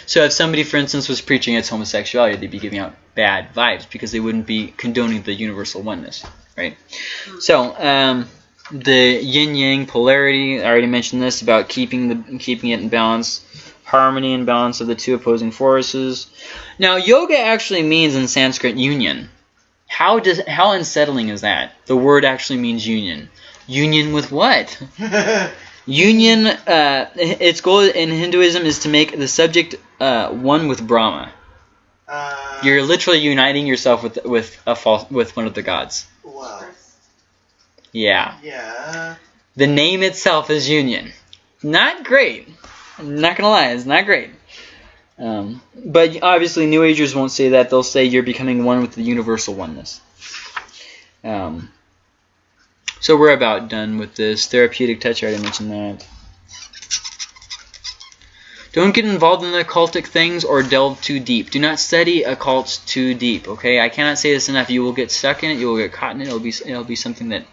So if somebody, for instance, was preaching against homosexuality, they'd be giving out bad vibes because they wouldn't be condoning the universal oneness, right? So um, the yin yang polarity, I already mentioned this about keeping the keeping it in balance, harmony and balance of the two opposing forces. Now yoga actually means in Sanskrit union. How does how unsettling is that? The word actually means union. Union with what? [LAUGHS] Union. Uh, its goal in Hinduism is to make the subject uh, one with Brahma. uh, You're literally uniting yourself with with a false with one of the gods. Wow. Yeah. Yeah. The name itself is union. Not great. I'm not gonna lie, it's not great. Um, but obviously, New Agers won't say that. They'll say you're becoming one with the universal oneness. Um, so we're about done with this therapeutic touch. I already mentioned that. Don't get involved in the occultic things or delve too deep. Do not study occults too deep. Okay, I cannot say this enough. You will get stuck in it. You will get caught in it. It'll be it'll be something that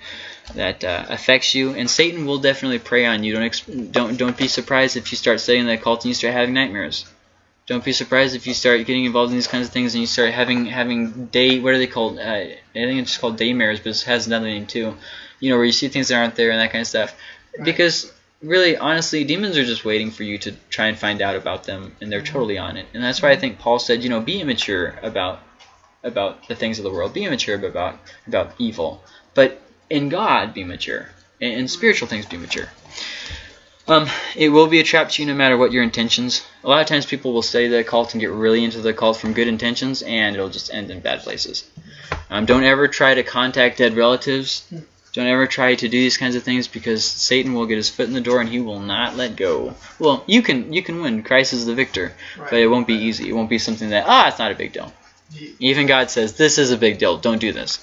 that uh, affects you, and Satan will definitely prey on you. Don't don't don't be surprised if you start studying the occult and you start having nightmares. Don't be surprised if you start getting involved in these kinds of things and you start having having day what are they called? Uh, I think it's called daymares, but it has another name too. You know where you see things that aren't there and that kind of stuff. Right. Because really, honestly, demons are just waiting for you to try and find out about them, and they're totally on it. And that's why I think Paul said, you know, be immature about about the things of the world. Be immature about about evil, but in God, be mature. In, in spiritual things, be mature. Um, it will be a trap to you no matter what your intentions. A lot of times people will study the occult and get really into the occult from good intentions, and it'll just end in bad places. Um, don't ever try to contact dead relatives. Don't ever try to do these kinds of things because Satan will get his foot in the door and he will not let go. Well, you can you can win. Christ is the victor, but it won't be easy. It won't be something that ah, it's not a big deal. Even God says this is a big deal. Don't do this.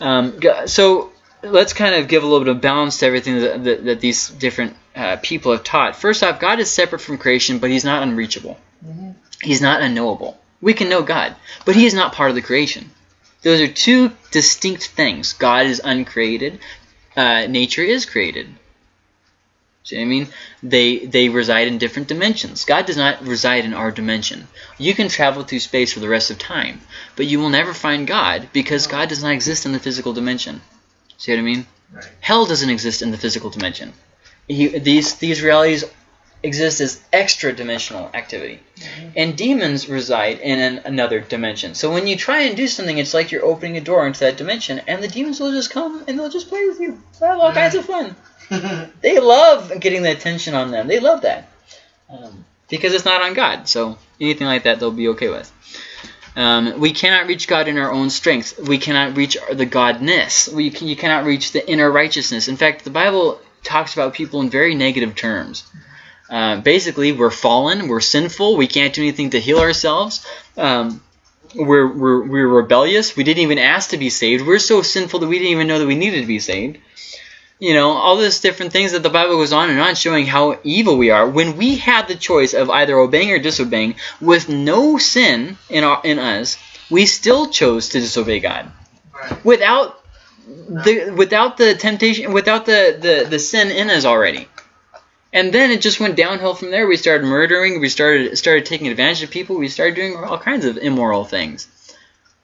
Um, so let's kind of give a little bit of balance to everything that, that, that these different uh, people have taught. First off, God is separate from creation, but He's not unreachable. Mhm. He's not unknowable. We can know God, but He is not part of the creation. Those are two distinct things. God is uncreated. Uh, nature is created. See what I mean? They they reside in different dimensions. God does not reside in our dimension. You can travel through space for the rest of time, but you will never find God because God does not exist in the physical dimension. See what I mean? Right. Hell doesn't exist in the physical dimension. He, these these realities exist as extra dimensional activity, mm-hmm. and demons reside in an, another dimension. So when you try and do something, it's like you're opening a door into that dimension, and the demons will just come and they'll just play with you. They'll have all kinds of fun. [LAUGHS] They love getting the attention on them. They love that um, because it's not on God. So anything like that, they'll be okay with. Um, we cannot reach God in our own strength. We cannot reach the Godness. We can, you cannot reach the inner righteousness. In fact, the Bible talks about people in very negative terms. Uh, basically, we're fallen, we're sinful, we can't do anything to heal ourselves. Um, we're, we're, we're rebellious. We didn't even ask to be saved. We're so sinful that we didn't even know that we needed to be saved. You know, all these different things that the Bible goes on and on showing how evil we are. When we had the choice of either obeying or disobeying with no sin in, our, in us, we still chose to disobey God. Without the without the temptation, without the, the, the sin in us already. And then it just went downhill from there. We started murdering. We started started taking advantage of people. We started doing all kinds of immoral things.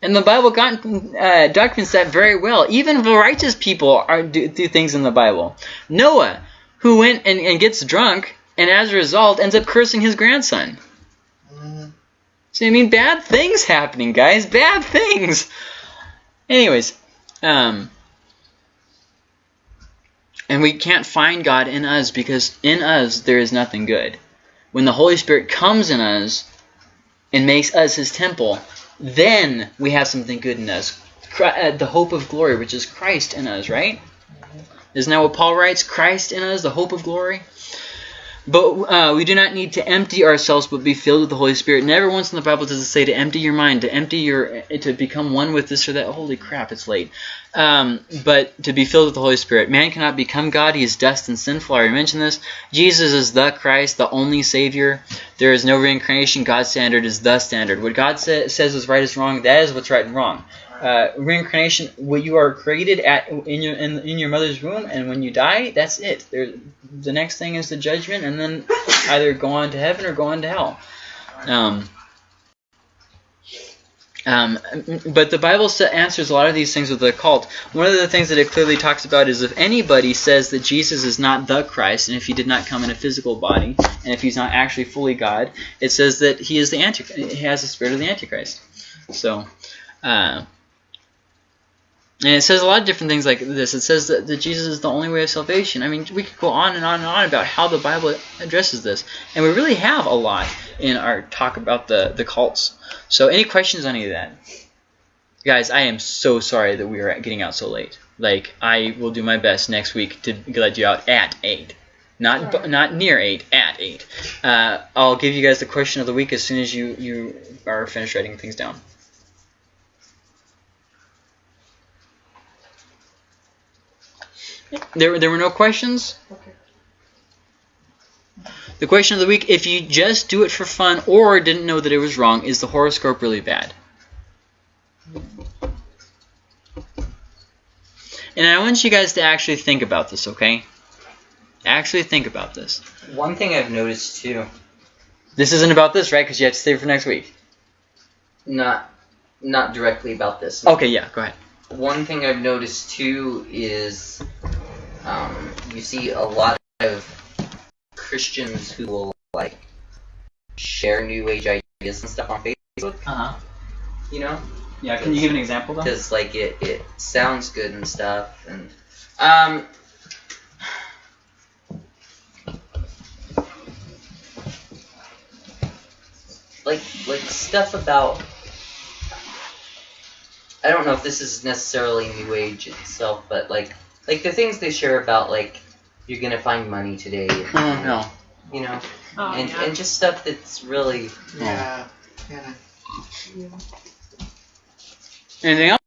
And the Bible got, uh, documents that very well. Even the righteous people are do, do things in the Bible. Noah, who went and, and gets drunk, and as a result ends up cursing his grandson. So I mean, bad things happening, guys. Bad things. Anyways, um, and we can't find God in us because in us there is nothing good. When the Holy Spirit comes in us and makes us His temple, then we have something good in us. Uh, the hope of glory, which is Christ in us, right? Isn't that what Paul writes? Christ in us, the hope of glory. But uh, we do not need to empty ourselves, but be filled with the Holy Spirit. Never once in the Bible does it say to empty your mind, to empty your, to become one with this or that. Holy crap, it's late. Um, but to be filled with the Holy Spirit. Man cannot become God. He is dust and sinful. I already mentioned this. Jesus is the Christ, the only Savior. There is no reincarnation. God's standard is the standard. What God sa- says is right is wrong. That is what's right and wrong. Uh, reincarnation, what you are created at in your in, in your mother's womb, and when you die, that's it. There, the next thing is the judgment, and then either go on to heaven or go on to hell. Um, um, but the Bible answers a lot of these things with the occult. One of the things that it clearly talks about is if anybody says that Jesus is not the Christ, and if he did not come in a physical body, and if he's not actually fully God, it says that he is the anti. He has the spirit of the Antichrist. So. Uh, and it says a lot of different things like this. It says that, that Jesus is the only way of salvation. I mean, we could go on and on and on about how the Bible addresses this. And we really have a lot in our talk about the, the cults. So any questions on any of that? Guys, I am so sorry that we are getting out so late. Like, I will do my best next week to let you out at 8. Not not near 8, at 8. Uh, I'll give you guys the question of the week as soon as you, you are finished writing things down. There, there were no questions? Okay. The question of the week: If you just do it for fun or didn't know that it was wrong, is the horoscope really bad? And I want you guys to actually think about this, okay? Actually think about this. One thing I've noticed too, This isn't about this, right? Because you have to save it for next week. not not directly about this. Okay, yeah, go ahead. One thing I've noticed too is um, you see a lot of Christians who will like share New Age ideas and stuff on Facebook. Uh huh. You know, Yeah, can you give an example though? because like it it sounds good and stuff, and um. Like like stuff about I don't know if this is necessarily New Age itself, but like like the things they share about like you're gonna find money today, and, [LAUGHS] Oh no. you know, Oh, and yeah. and just stuff that's really Yeah. Yeah. Anything else?